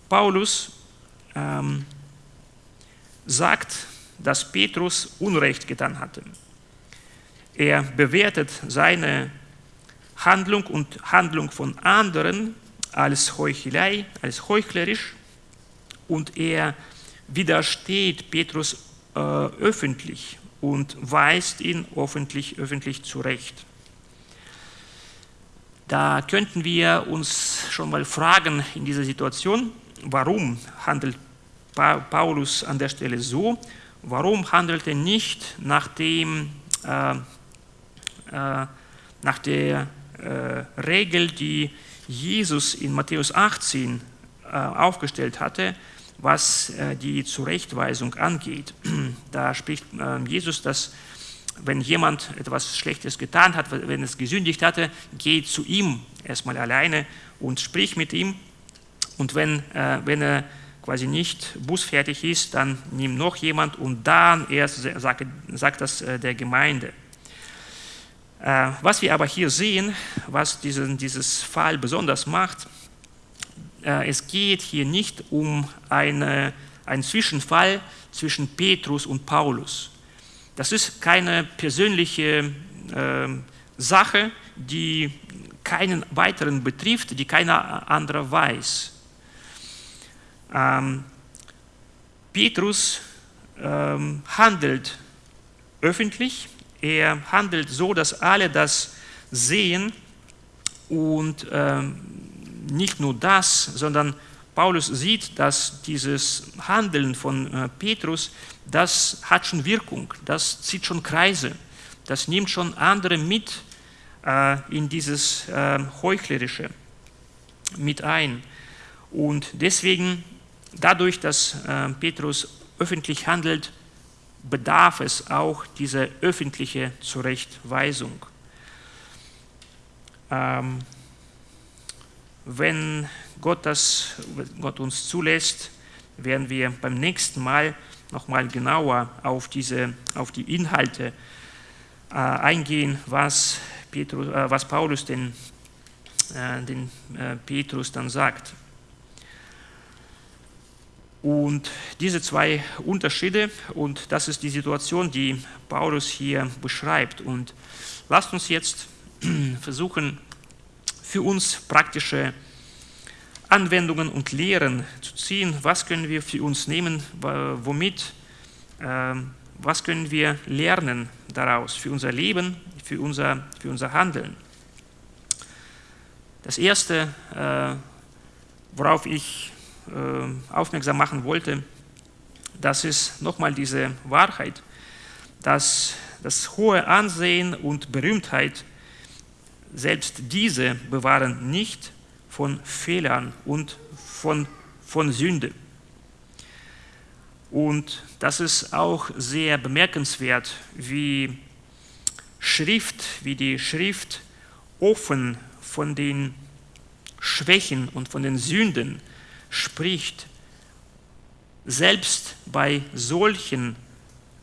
Paulus ähm, sagt dass Petrus Unrecht getan hatte. Er bewertet seine Handlung und Handlung von anderen als Heuchelei, als heuchlerisch und er widersteht Petrus äh, öffentlich und weist ihn öffentlich, öffentlich zurecht. Da könnten wir uns schon mal fragen in dieser Situation, warum handelt Paulus an der Stelle so Warum handelt er nicht nach, dem, äh, äh, nach der äh, Regel, die Jesus in Matthäus 18 äh, aufgestellt hatte, was äh, die Zurechtweisung angeht? Da spricht ähm, Jesus, dass wenn jemand etwas Schlechtes getan hat, wenn es gesündigt hatte, geh zu ihm erstmal alleine und sprich mit ihm. Und wenn, äh, wenn er quasi nicht busfertig ist, dann nimm noch jemand und dann erst sagt, sagt das äh, der Gemeinde. Was wir aber hier sehen, was diesen, dieses Fall besonders macht, es geht hier nicht um eine, einen Zwischenfall zwischen Petrus und Paulus. Das ist keine persönliche äh, Sache, die keinen weiteren betrifft, die keiner andere weiß. Ähm, Petrus ähm, handelt öffentlich, er handelt so, dass alle das sehen und ähm, nicht nur das, sondern Paulus sieht, dass dieses Handeln von äh, Petrus, das hat schon Wirkung, das zieht schon Kreise, das nimmt schon andere mit äh, in dieses äh, Heuchlerische mit ein. Und deswegen dadurch, dass Petrus öffentlich handelt, bedarf es auch dieser öffentlichen Zurechtweisung. Ähm, wenn Gott, das, Gott uns zulässt, werden wir beim nächsten Mal nochmal genauer auf, diese, auf die Inhalte äh, eingehen, was, Petrus, äh, was Paulus den, äh, den äh, Petrus dann sagt. Und diese zwei Unterschiede, und das ist die Situation, die Paulus hier beschreibt. Und lasst uns jetzt versuchen, für uns praktische Anwendungen und Lehren zu ziehen. Was können wir für uns nehmen, womit, äh, was können wir lernen daraus für unser Leben, für unser, für unser Handeln? Das Erste, äh, worauf ich äh, aufmerksam machen wollte, das ist nochmal diese Wahrheit, dass das hohe Ansehen und Berühmtheit, selbst diese bewahren nicht von Fehlern und von, von Sünde. Und das ist auch sehr bemerkenswert, wie Schrift, wie die Schrift offen von den Schwächen und von den Sünden spricht, selbst bei solchen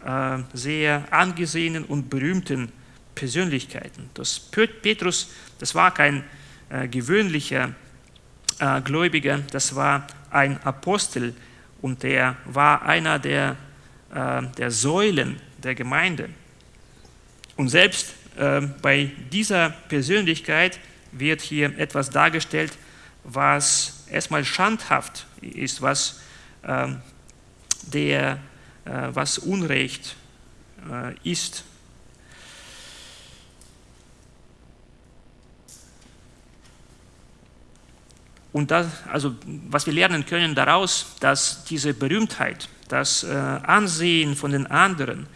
äh, sehr angesehenen und berühmten Persönlichkeiten. Das Petrus, das war kein äh, gewöhnlicher äh, Gläubiger, das war ein Apostel, und der war einer der, äh, der Säulen der Gemeinde. Und selbst äh, bei dieser Persönlichkeit wird hier etwas dargestellt, was erstmal schandhaft ist, was, äh, der, äh, was Unrecht äh, ist. Und das, also, was wir lernen können daraus, dass diese Berühmtheit, das äh, Ansehen von den anderen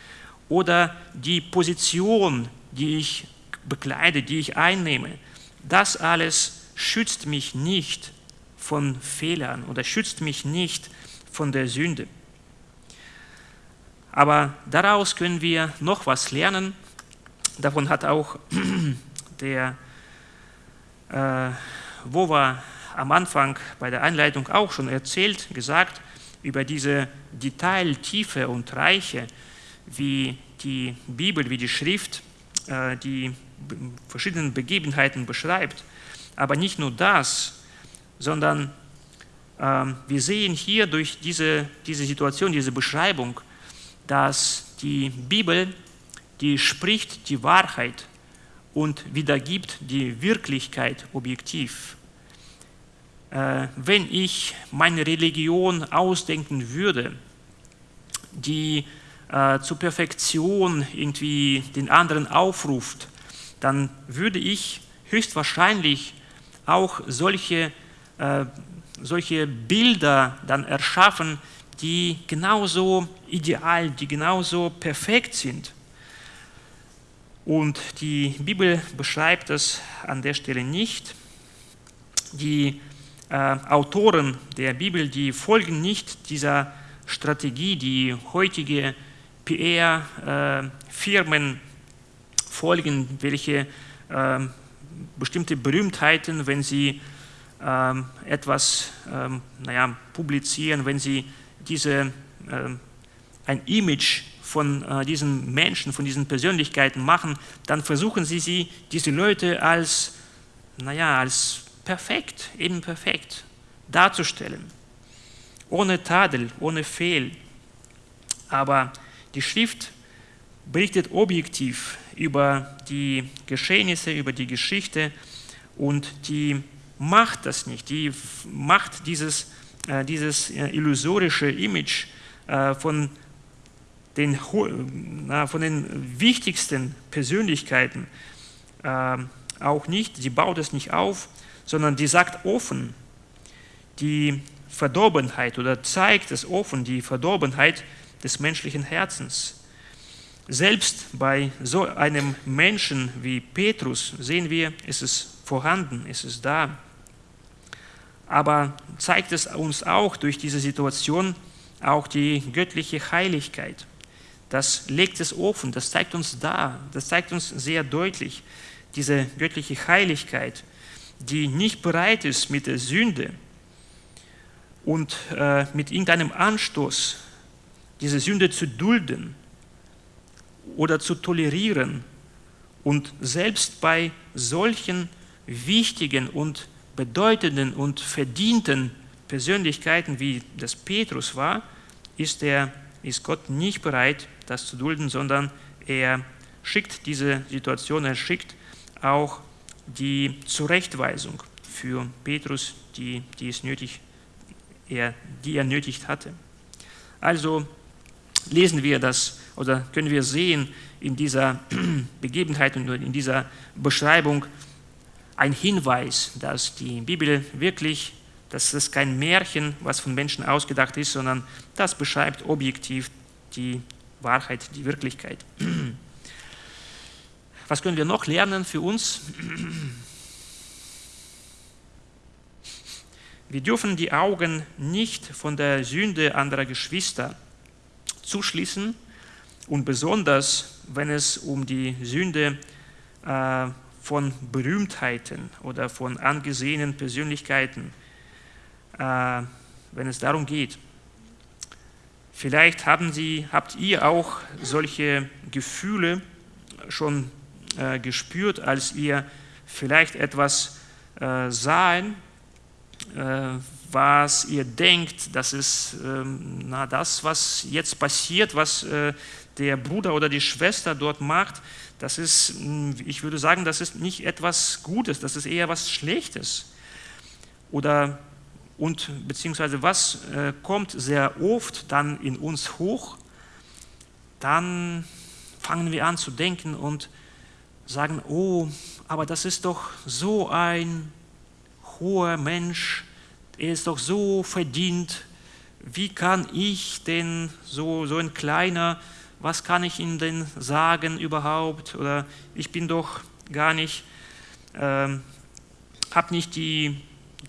oder die Position, die ich bekleide, die ich einnehme, das alles schützt mich nicht von Fehlern oder schützt mich nicht von der Sünde. Aber daraus können wir noch was lernen. Davon hat auch der äh, Wova am Anfang bei der Einleitung auch schon erzählt, gesagt, über diese Detailtiefe und Reiche, wie die Bibel, wie die Schrift äh, die verschiedenen Begebenheiten beschreibt. Aber nicht nur das, sondern äh, wir sehen hier durch diese, diese Situation, diese Beschreibung, dass die Bibel, die spricht die Wahrheit und wiedergibt die Wirklichkeit objektiv. Äh, wenn ich meine Religion ausdenken würde, die äh, zur Perfektion irgendwie den anderen aufruft, dann würde ich höchstwahrscheinlich auch solche, äh, solche Bilder dann erschaffen, die genauso ideal, die genauso perfekt sind. Und die Bibel beschreibt das an der Stelle nicht. Die äh, Autoren der Bibel, die folgen nicht dieser Strategie, die heutige PR-Firmen äh, folgen, welche äh, bestimmte Berühmtheiten, wenn sie ähm, etwas ähm, naja, publizieren, wenn sie diese, ähm, ein Image von äh, diesen Menschen, von diesen Persönlichkeiten machen, dann versuchen sie, sie diese Leute als, naja, als perfekt, eben perfekt darzustellen. Ohne Tadel, ohne Fehl. Aber die Schrift berichtet objektiv über die Geschehnisse, über die Geschichte und die macht das nicht. Die macht dieses, äh, dieses äh, illusorische Image äh, von, den, äh, von den wichtigsten Persönlichkeiten äh, auch nicht. Sie baut es nicht auf, sondern die sagt offen die Verdorbenheit oder zeigt es offen, die Verdorbenheit des menschlichen Herzens. Selbst bei so einem Menschen wie Petrus sehen wir, es ist vorhanden, es ist da. Aber zeigt es uns auch durch diese Situation auch die göttliche Heiligkeit. Das legt es offen, das zeigt uns da, das zeigt uns sehr deutlich diese göttliche Heiligkeit, die nicht bereit ist, mit der Sünde und äh, mit irgendeinem Anstoß diese Sünde zu dulden oder zu tolerieren und selbst bei solchen wichtigen und bedeutenden und verdienten Persönlichkeiten wie das Petrus war, ist, der, ist Gott nicht bereit, das zu dulden, sondern er schickt diese Situation, er schickt auch die Zurechtweisung für Petrus, die, die, es nötig, er, die er nötig hatte. Also lesen wir, dass oder können wir sehen in dieser Begebenheit und in dieser Beschreibung ein Hinweis, dass die Bibel wirklich, dass es kein Märchen, was von Menschen ausgedacht ist, sondern das beschreibt objektiv die Wahrheit, die Wirklichkeit. Was können wir noch lernen für uns? Wir dürfen die Augen nicht von der Sünde anderer Geschwister zuschließen und besonders, wenn es um die Sünde äh, von Berühmtheiten oder von angesehenen Persönlichkeiten, äh, wenn es darum geht. Vielleicht haben Sie, habt ihr auch solche Gefühle schon äh, gespürt, als ihr vielleicht etwas äh, sahen, äh, was ihr denkt, das ist ähm, na, das, was jetzt passiert, was äh, der Bruder oder die Schwester dort macht, das ist, hm, ich würde sagen, das ist nicht etwas Gutes, das ist eher was Schlechtes. Oder und beziehungsweise was äh, kommt sehr oft dann in uns hoch, dann fangen wir an zu denken und sagen, oh, aber das ist doch so ein hoher Mensch, er ist doch so verdient, wie kann ich denn so, so ein kleiner, was kann ich ihm denn sagen überhaupt? Oder ich bin doch gar nicht, ähm, habe nicht die,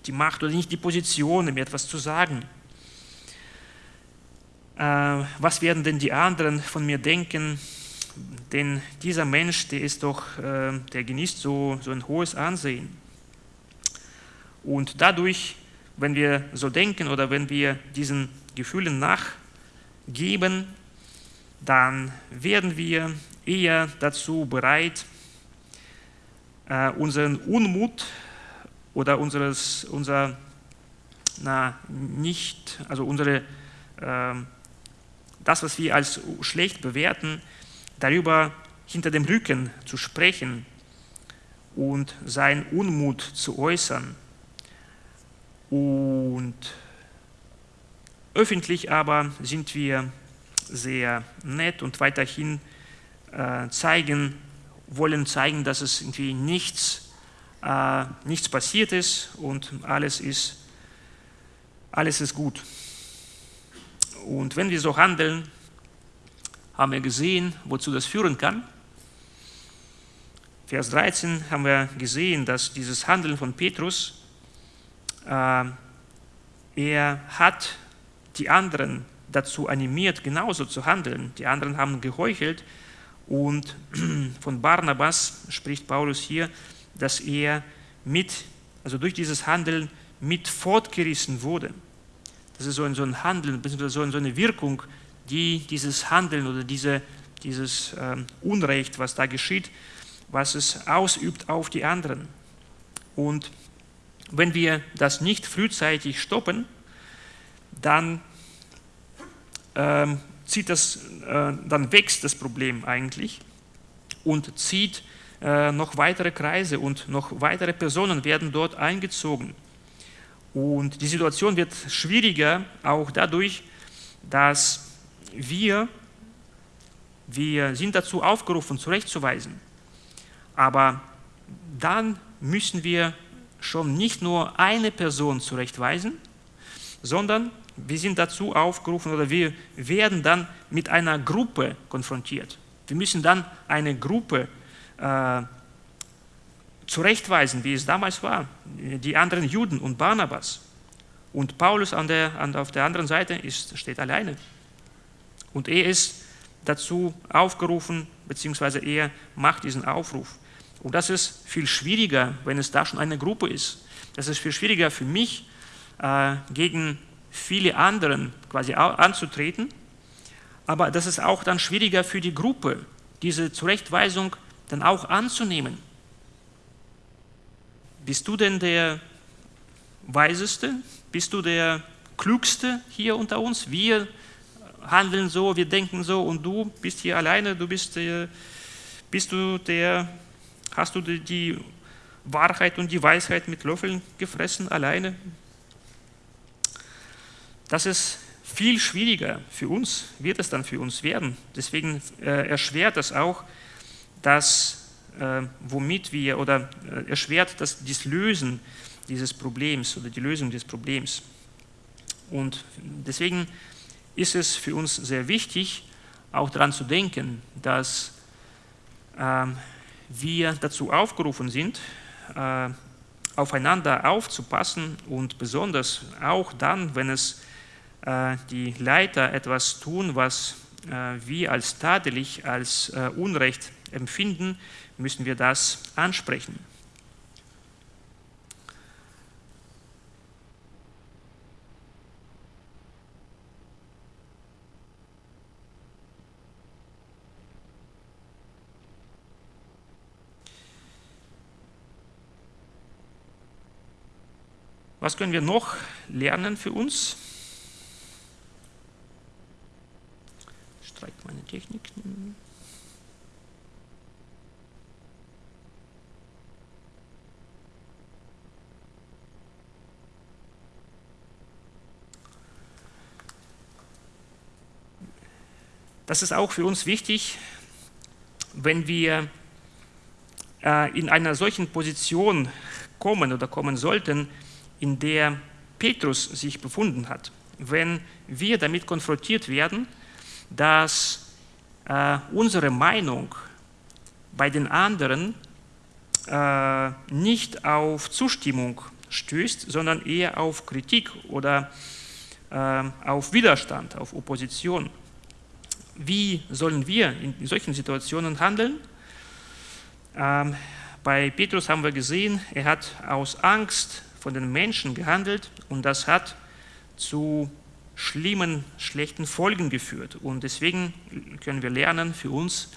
die Macht oder nicht die Position, mir etwas zu sagen. Äh, was werden denn die anderen von mir denken? Denn dieser Mensch, der ist doch, äh, der genießt so, so ein hohes Ansehen. Und dadurch, wenn wir so denken oder wenn wir diesen Gefühlen nachgeben, dann werden wir eher dazu bereit, äh, unseren Unmut oder unseres, unser, na, nicht, also unsere, äh, das, was wir als schlecht bewerten, darüber hinter dem Rücken zu sprechen und seinen Unmut zu äußern. Und öffentlich aber sind wir sehr nett und weiterhin äh, zeigen, wollen zeigen, dass es irgendwie nichts, äh, nichts passiert ist und alles ist, alles ist gut. Und wenn wir so handeln, haben wir gesehen, wozu das führen kann. Vers 13 haben wir gesehen, dass dieses Handeln von Petrus, äh, er hat die anderen dazu animiert, genauso zu handeln. Die anderen haben geheuchelt und von Barnabas spricht Paulus hier, dass er mit, also durch dieses Handeln mit fortgerissen wurde. Das ist so ein, so ein Handeln, so eine Wirkung, die dieses Handeln oder diese, dieses ähm, Unrecht, was da geschieht, was es ausübt auf die anderen. Und wenn wir das nicht frühzeitig stoppen, dann ähm, zieht das, äh, dann wächst das Problem eigentlich und zieht äh, noch weitere Kreise und noch weitere Personen werden dort eingezogen. Und die Situation wird schwieriger, auch dadurch, dass wir, wir sind dazu aufgerufen, zurechtzuweisen. Aber dann müssen wir schon nicht nur eine Person zurechtweisen, sondern wir sind dazu aufgerufen oder wir werden dann mit einer Gruppe konfrontiert. Wir müssen dann eine Gruppe äh, zurechtweisen, wie es damals war, die anderen Juden und Barnabas. Und Paulus an der, an, auf der anderen Seite ist, steht alleine. Und er ist dazu aufgerufen, beziehungsweise er macht diesen Aufruf. Und das ist viel schwieriger, wenn es da schon eine Gruppe ist. Das ist viel schwieriger für mich, äh, gegen viele anderen quasi anzutreten. Aber das ist auch dann schwieriger für die Gruppe, diese Zurechtweisung dann auch anzunehmen. Bist du denn der Weiseste? Bist du der Klügste hier unter uns? Wir handeln so, wir denken so und du bist hier alleine, du bist, der, bist du der, hast du die Wahrheit und die Weisheit mit Löffeln gefressen alleine? Das ist viel schwieriger für uns wird es dann für uns werden. Deswegen äh, erschwert es auch, dass, äh, womit wir, oder äh, erschwert das, das Lösen dieses Problems oder die Lösung des Problems. Und deswegen ist es für uns sehr wichtig, auch daran zu denken, dass äh, wir dazu aufgerufen sind, äh, aufeinander aufzupassen und besonders auch dann, wenn es äh, die Leiter etwas tun, was äh, wir als tadelig, als äh, Unrecht empfinden, müssen wir das ansprechen. Was können wir noch lernen für uns? Streikt meine Technik. Das ist auch für uns wichtig, wenn wir äh, in einer solchen Position kommen oder kommen sollten, in der Petrus sich befunden hat. Wenn wir damit konfrontiert werden, dass äh, unsere Meinung bei den anderen äh, nicht auf Zustimmung stößt, sondern eher auf Kritik oder äh, auf Widerstand, auf Opposition. Wie sollen wir in solchen Situationen handeln? Ähm, bei Petrus haben wir gesehen, er hat aus Angst von den Menschen gehandelt und das hat zu schlimmen, schlechten Folgen geführt. Und deswegen können wir lernen für uns,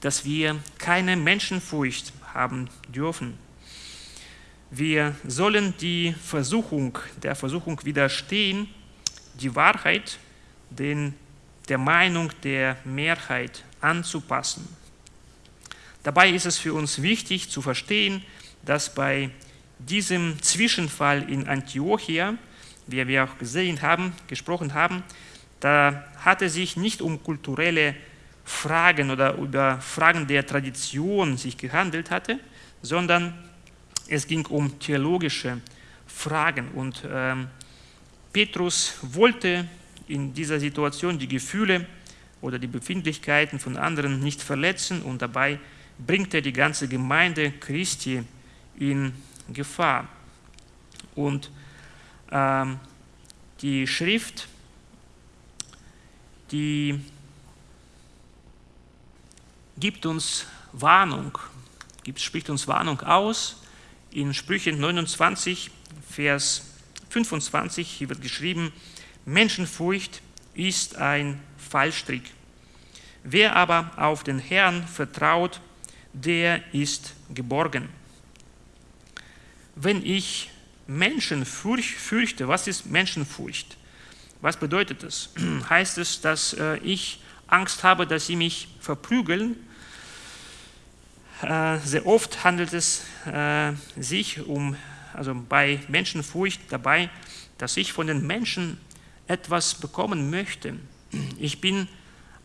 dass wir keine Menschenfurcht haben dürfen. Wir sollen die Versuchung, der Versuchung widerstehen, die Wahrheit den, der Meinung der Mehrheit anzupassen. Dabei ist es für uns wichtig zu verstehen, dass bei diesem Zwischenfall in Antiochia, wie wir auch gesehen haben, gesprochen haben, da hat es sich nicht um kulturelle Fragen oder über Fragen der Tradition sich gehandelt hatte, sondern es ging um theologische Fragen. Und ähm, Petrus wollte in dieser Situation die Gefühle oder die Befindlichkeiten von anderen nicht verletzen und dabei bringt er die ganze Gemeinde Christi in Gefahr. Und ähm, die Schrift, die gibt uns Warnung, gibt, spricht uns Warnung aus. In Sprüche 29, Vers 25 hier wird geschrieben, Menschenfurcht ist ein Fallstrick. Wer aber auf den Herrn vertraut, der ist geborgen wenn ich Menschen fürchte, was ist Menschenfurcht? Was bedeutet das? Heißt es, dass äh, ich Angst habe, dass sie mich verprügeln? Äh, sehr oft handelt es äh, sich um, also bei Menschenfurcht dabei, dass ich von den Menschen etwas bekommen möchte. Ich bin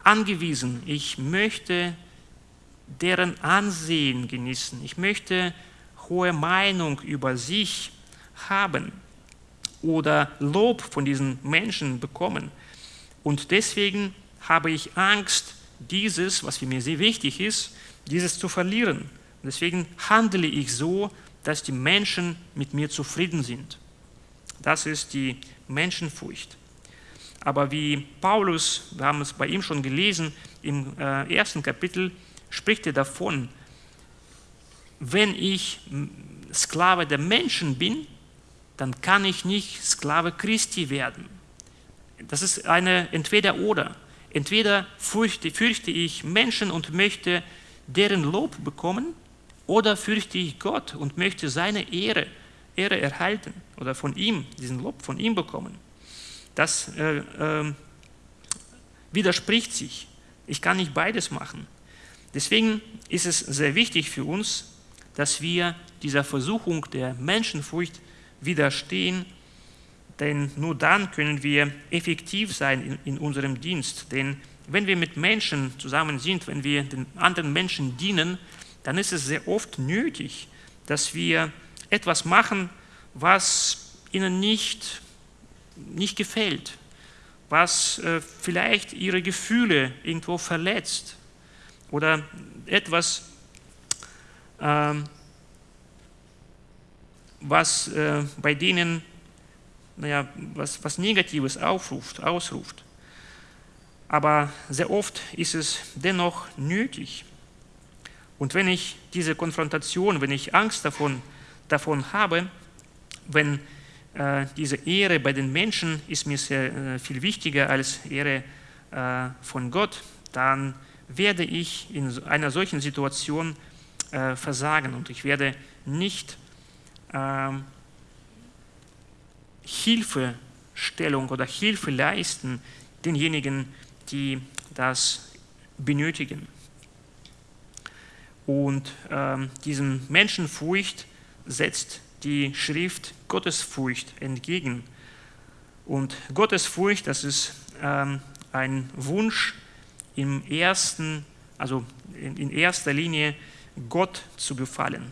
angewiesen, ich möchte deren Ansehen genießen, ich möchte hohe Meinung über sich haben oder Lob von diesen Menschen bekommen. Und deswegen habe ich Angst, dieses, was für mir sehr wichtig ist, dieses zu verlieren. Deswegen handle ich so, dass die Menschen mit mir zufrieden sind. Das ist die Menschenfurcht. Aber wie Paulus, wir haben es bei ihm schon gelesen, im äh, ersten Kapitel spricht er davon, wenn ich Sklave der Menschen bin, dann kann ich nicht Sklave Christi werden. Das ist eine Entweder-Oder. Entweder fürchte, fürchte ich Menschen und möchte deren Lob bekommen, oder fürchte ich Gott und möchte seine Ehre, Ehre erhalten oder von ihm, diesen Lob von ihm bekommen. Das äh, äh, widerspricht sich. Ich kann nicht beides machen. Deswegen ist es sehr wichtig für uns, dass wir dieser Versuchung der Menschenfurcht widerstehen, denn nur dann können wir effektiv sein in, in unserem Dienst. Denn wenn wir mit Menschen zusammen sind, wenn wir den anderen Menschen dienen, dann ist es sehr oft nötig, dass wir etwas machen, was ihnen nicht, nicht gefällt, was äh, vielleicht ihre Gefühle irgendwo verletzt oder etwas, was äh, bei denen naja, was, was Negatives aufruft, ausruft. Aber sehr oft ist es dennoch nötig. Und wenn ich diese Konfrontation, wenn ich Angst davon, davon habe, wenn äh, diese Ehre bei den Menschen ist mir sehr äh, viel wichtiger als Ehre äh, von Gott, dann werde ich in einer solchen Situation äh, versagen und ich werde nicht ähm, Hilfestellung oder Hilfe leisten denjenigen, die das benötigen. Und ähm, diesem Menschenfurcht setzt die Schrift Gottesfurcht entgegen. Und Gottesfurcht, das ist ähm, ein Wunsch im ersten, also in, in erster Linie Gott zu gefallen,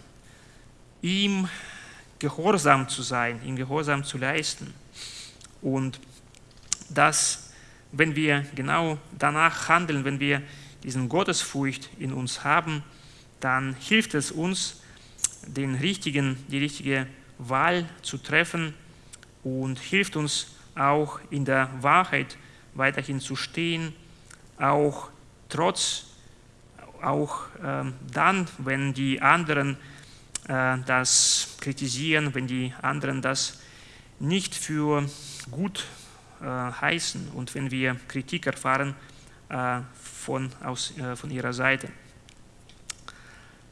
ihm gehorsam zu sein, ihm Gehorsam zu leisten. Und das, wenn wir genau danach handeln, wenn wir diesen Gottesfurcht in uns haben, dann hilft es uns, den richtigen, die richtige Wahl zu treffen und hilft uns auch in der Wahrheit weiterhin zu stehen, auch trotz, auch ähm, dann, wenn die anderen äh, das kritisieren, wenn die anderen das nicht für gut äh, heißen und wenn wir Kritik erfahren äh, von, aus, von ihrer Seite.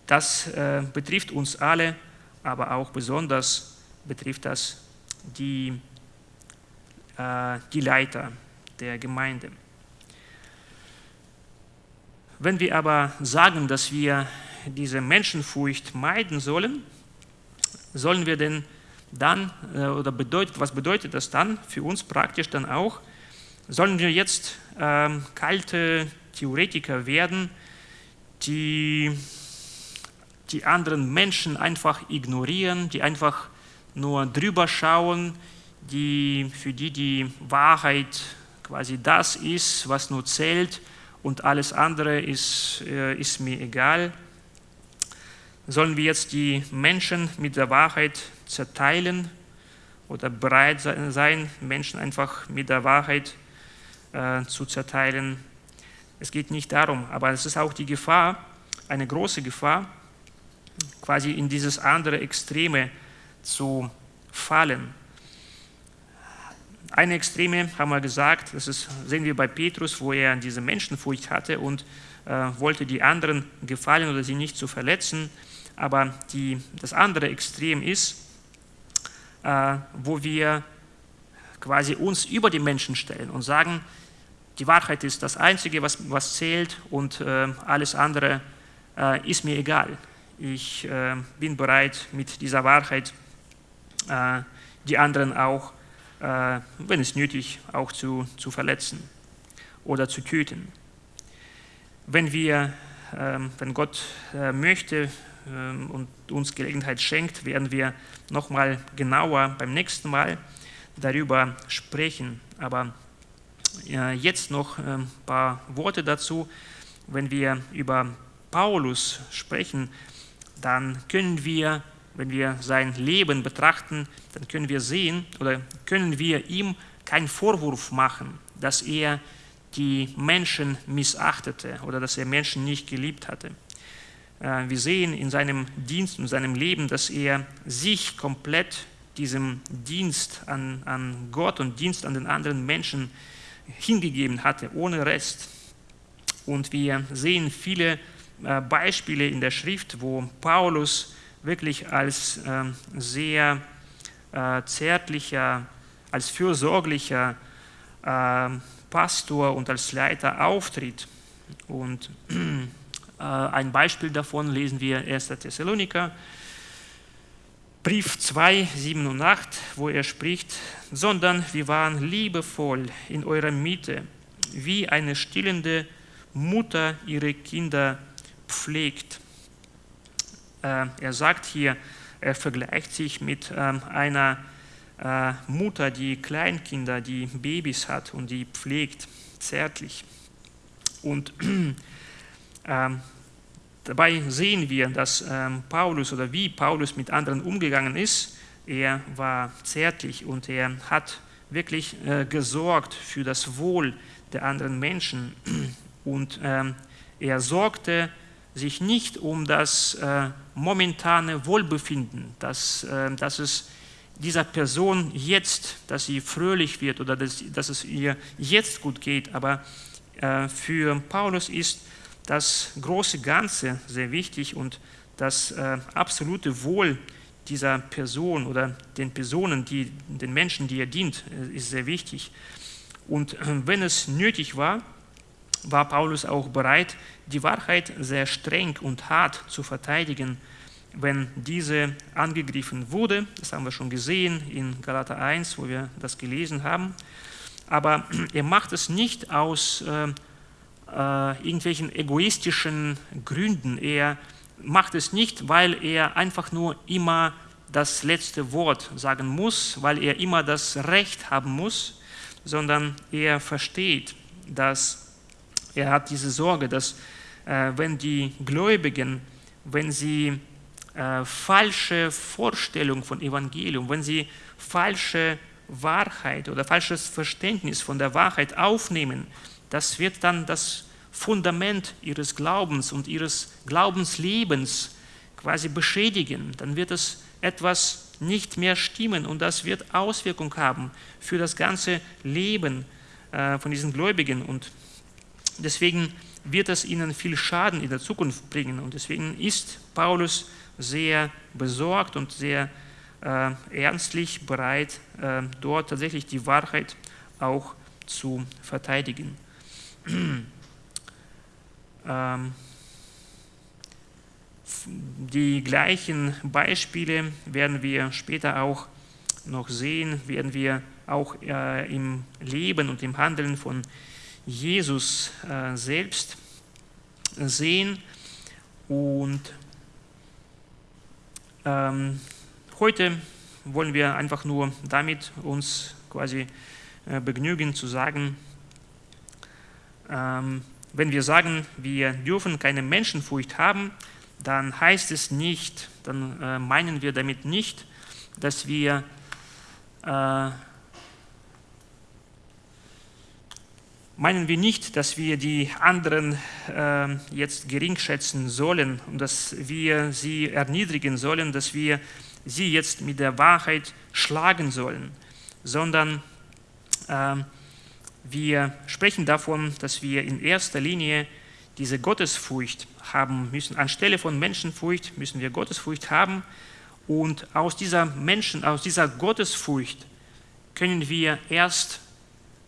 Das betrifft uns alle, aber auch besonders betrifft das die, die Leiter der Gemeinde. Wenn wir aber sagen, dass wir diese Menschenfurcht meiden sollen, sollen wir denn dann, äh, oder bedeutet, was bedeutet das dann für uns praktisch dann auch, sollen wir jetzt ähm, kalte Theoretiker werden, die die anderen Menschen einfach ignorieren, die einfach nur drüber schauen, die, für die die Wahrheit quasi das ist, was nur zählt und alles andere ist, äh, ist mir egal. Sollen wir jetzt die Menschen mit der Wahrheit zerteilen oder bereit sein, Menschen einfach mit der Wahrheit äh, zu zerteilen? Es geht nicht darum, aber es ist auch die Gefahr, eine große Gefahr, quasi in dieses andere Extreme zu fallen. Eine Extreme haben wir gesagt, das ist, sehen wir bei Petrus, wo er diese Menschenfurcht hatte und äh, wollte die anderen gefallen oder sie nicht zu verletzen. Aber die, das andere Extrem ist, äh, wo wir quasi uns über die Menschen stellen und sagen, die Wahrheit ist das Einzige, was, was zählt und äh, alles andere äh, ist mir egal. Ich äh, bin bereit, mit dieser Wahrheit äh, die anderen auch, äh, wenn es nötig, auch zu, zu verletzen oder zu töten. Wenn wir, ähm, wenn Gott möchte, ähm, und uns Gelegenheit schenkt, werden wir nochmal genauer beim nächsten Mal darüber sprechen. Aber jetzt noch ein ähm, paar Worte dazu. Wenn wir über Paulus sprechen, dann können wir, wenn wir sein Leben betrachten, dann können wir sehen oder können wir ihm keinen Vorwurf machen, dass er die Menschen missachtete oder dass er Menschen nicht geliebt hatte. Äh, wir sehen in seinem Dienst und seinem Leben, dass er sich komplett diesem Dienst an, an Gott und Dienst an den anderen Menschen hingegeben hatte, ohne Rest. Und wir sehen viele äh, Beispiele in der Schrift, wo Paulus wirklich als ähm, sehr äh, zärtlicher, als fürsorglicher Pastor und als Leiter auftritt. Und äh, ein Beispiel davon lesen wir 1. Thessaloniker, Brief 2, 7 und 8, wo er spricht, sondern wir waren liebevoll in eurer Mitte, wie eine stillende Mutter ihre Kinder pflegt. Äh, er sagt hier, er vergleicht sich mit ähm, einer äh, Mutter, die Kleinkinder, die Babys hat und die pflegt zärtlich. Und ähm, dabei sehen wir, dass ähm, Paulus oder wie Paulus mit anderen umgegangen ist. Er war zärtlich und er hat wirklich äh, gesorgt für das Wohl der anderen Menschen. Und er sorgte sich nicht um das äh, momentane Wohlbefinden, dass, äh, dass es dieser Person jetzt, dass sie fröhlich wird oder dass, dass es ihr jetzt gut geht. Aber äh, für Paulus ist das große Ganze sehr wichtig und das äh, absolute Wohl dieser Person oder den Personen, die, den Menschen, die er dient, äh, ist sehr wichtig. Und wenn es nötig war, war Paulus auch bereit, die Wahrheit sehr streng und hart zu verteidigen, wenn diese angegriffen wurde. Das haben wir schon gesehen in Galater 1, wo wir das gelesen haben. Aber er macht es nicht aus äh, äh, irgendwelchen egoistischen Gründen. Er macht es nicht, weil er einfach nur immer das letzte Wort sagen muss, weil er immer das Recht haben muss, sondern er versteht, dass er hat diese Sorge, dass äh, wenn die Gläubigen, wenn sie äh, falsche Vorstellung von Evangelium, wenn sie falsche Wahrheit oder falsches Verständnis von der Wahrheit aufnehmen, das wird dann das Fundament ihres Glaubens und ihres Glaubenslebens quasi beschädigen. Dann wird es etwas nicht mehr stimmen und das wird Auswirkungen haben für das ganze Leben äh, von diesen Gläubigen und deswegen wird es ihnen viel Schaden in der Zukunft bringen und deswegen ist Paulus sehr besorgt und sehr äh, ernstlich bereit, äh, dort tatsächlich die Wahrheit auch zu verteidigen. ähm, die gleichen Beispiele werden wir später auch noch sehen, werden wir auch äh, im Leben und im Handeln von Jesus äh, selbst sehen. Und ähm, heute wollen wir einfach nur damit uns quasi äh, begnügen zu sagen, ähm, wenn wir sagen, wir dürfen keine Menschenfurcht haben, dann heißt es nicht, dann äh, meinen wir damit nicht, dass wir äh, meinen wir nicht, dass wir die anderen äh, jetzt geringschätzen sollen und dass wir sie erniedrigen sollen, dass wir sie jetzt mit der Wahrheit schlagen sollen, sondern äh, wir sprechen davon, dass wir in erster Linie diese Gottesfurcht haben müssen. Anstelle von Menschenfurcht müssen wir Gottesfurcht haben und aus dieser Menschen, aus dieser Gottesfurcht können wir erst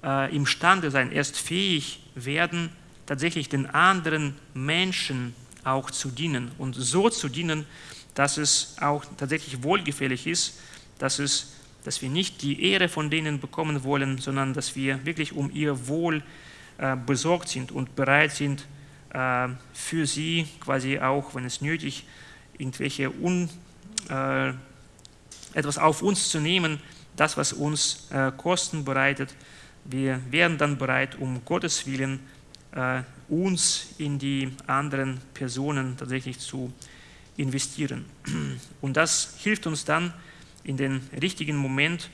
äh, imstande sein, erst fähig werden, tatsächlich den anderen Menschen auch zu dienen und so zu dienen, dass es auch tatsächlich wohlgefällig ist, dass, es, dass wir nicht die Ehre von denen bekommen wollen, sondern dass wir wirklich um ihr Wohl äh, besorgt sind und bereit sind, äh, für sie quasi auch, wenn es nötig, irgendwelche un, äh, etwas auf uns zu nehmen, das, was uns äh, Kosten bereitet, wir wären dann bereit, um Gottes Willen äh, uns in die anderen Personen tatsächlich zu investieren. Und das hilft uns dann in den richtigen Moment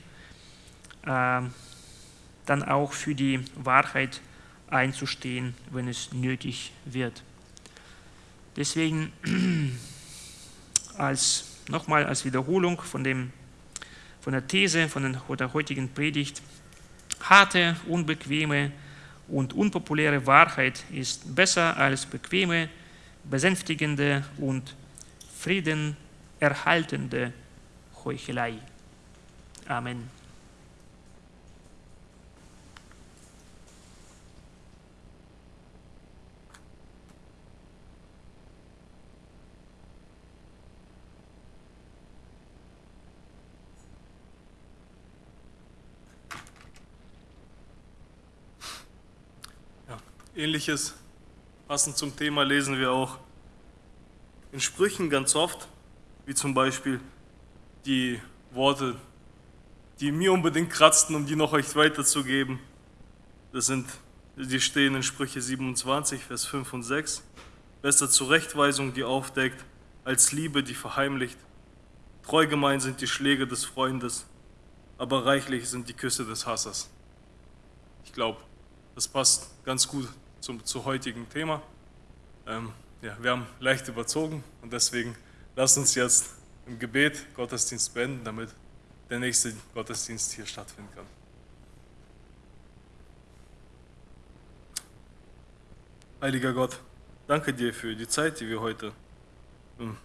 äh, dann auch für die Wahrheit einzustehen, wenn es nötig wird. Deswegen als nochmal als Wiederholung von, dem, von der These von der heutigen Predigt Harte, unbequeme und unpopuläre Wahrheit ist besser als bequeme, besänftigende und friedenerhaltende Heuchelei. Amen. Ähnliches, passend zum Thema, lesen wir auch in Sprüchen ganz oft, wie zum Beispiel die Worte, die mir unbedingt kratzten, um die noch euch weiterzugeben. Das sind, die stehen in Sprüche 27, Vers 5 und 6. Besser Zurechtweisung, die aufdeckt, als Liebe, die verheimlicht. Treu gemein sind die Schläge des Freundes, aber reichlich sind die Küsse des Hassers. Ich glaube, das passt ganz gut zum, zum heutigen Thema. Ähm, ja, wir haben leicht überzogen und deswegen lasst uns jetzt im Gebet Gottesdienst beenden, damit der nächste Gottesdienst hier stattfinden kann. Heiliger Gott, danke dir für die Zeit, die wir heute hm,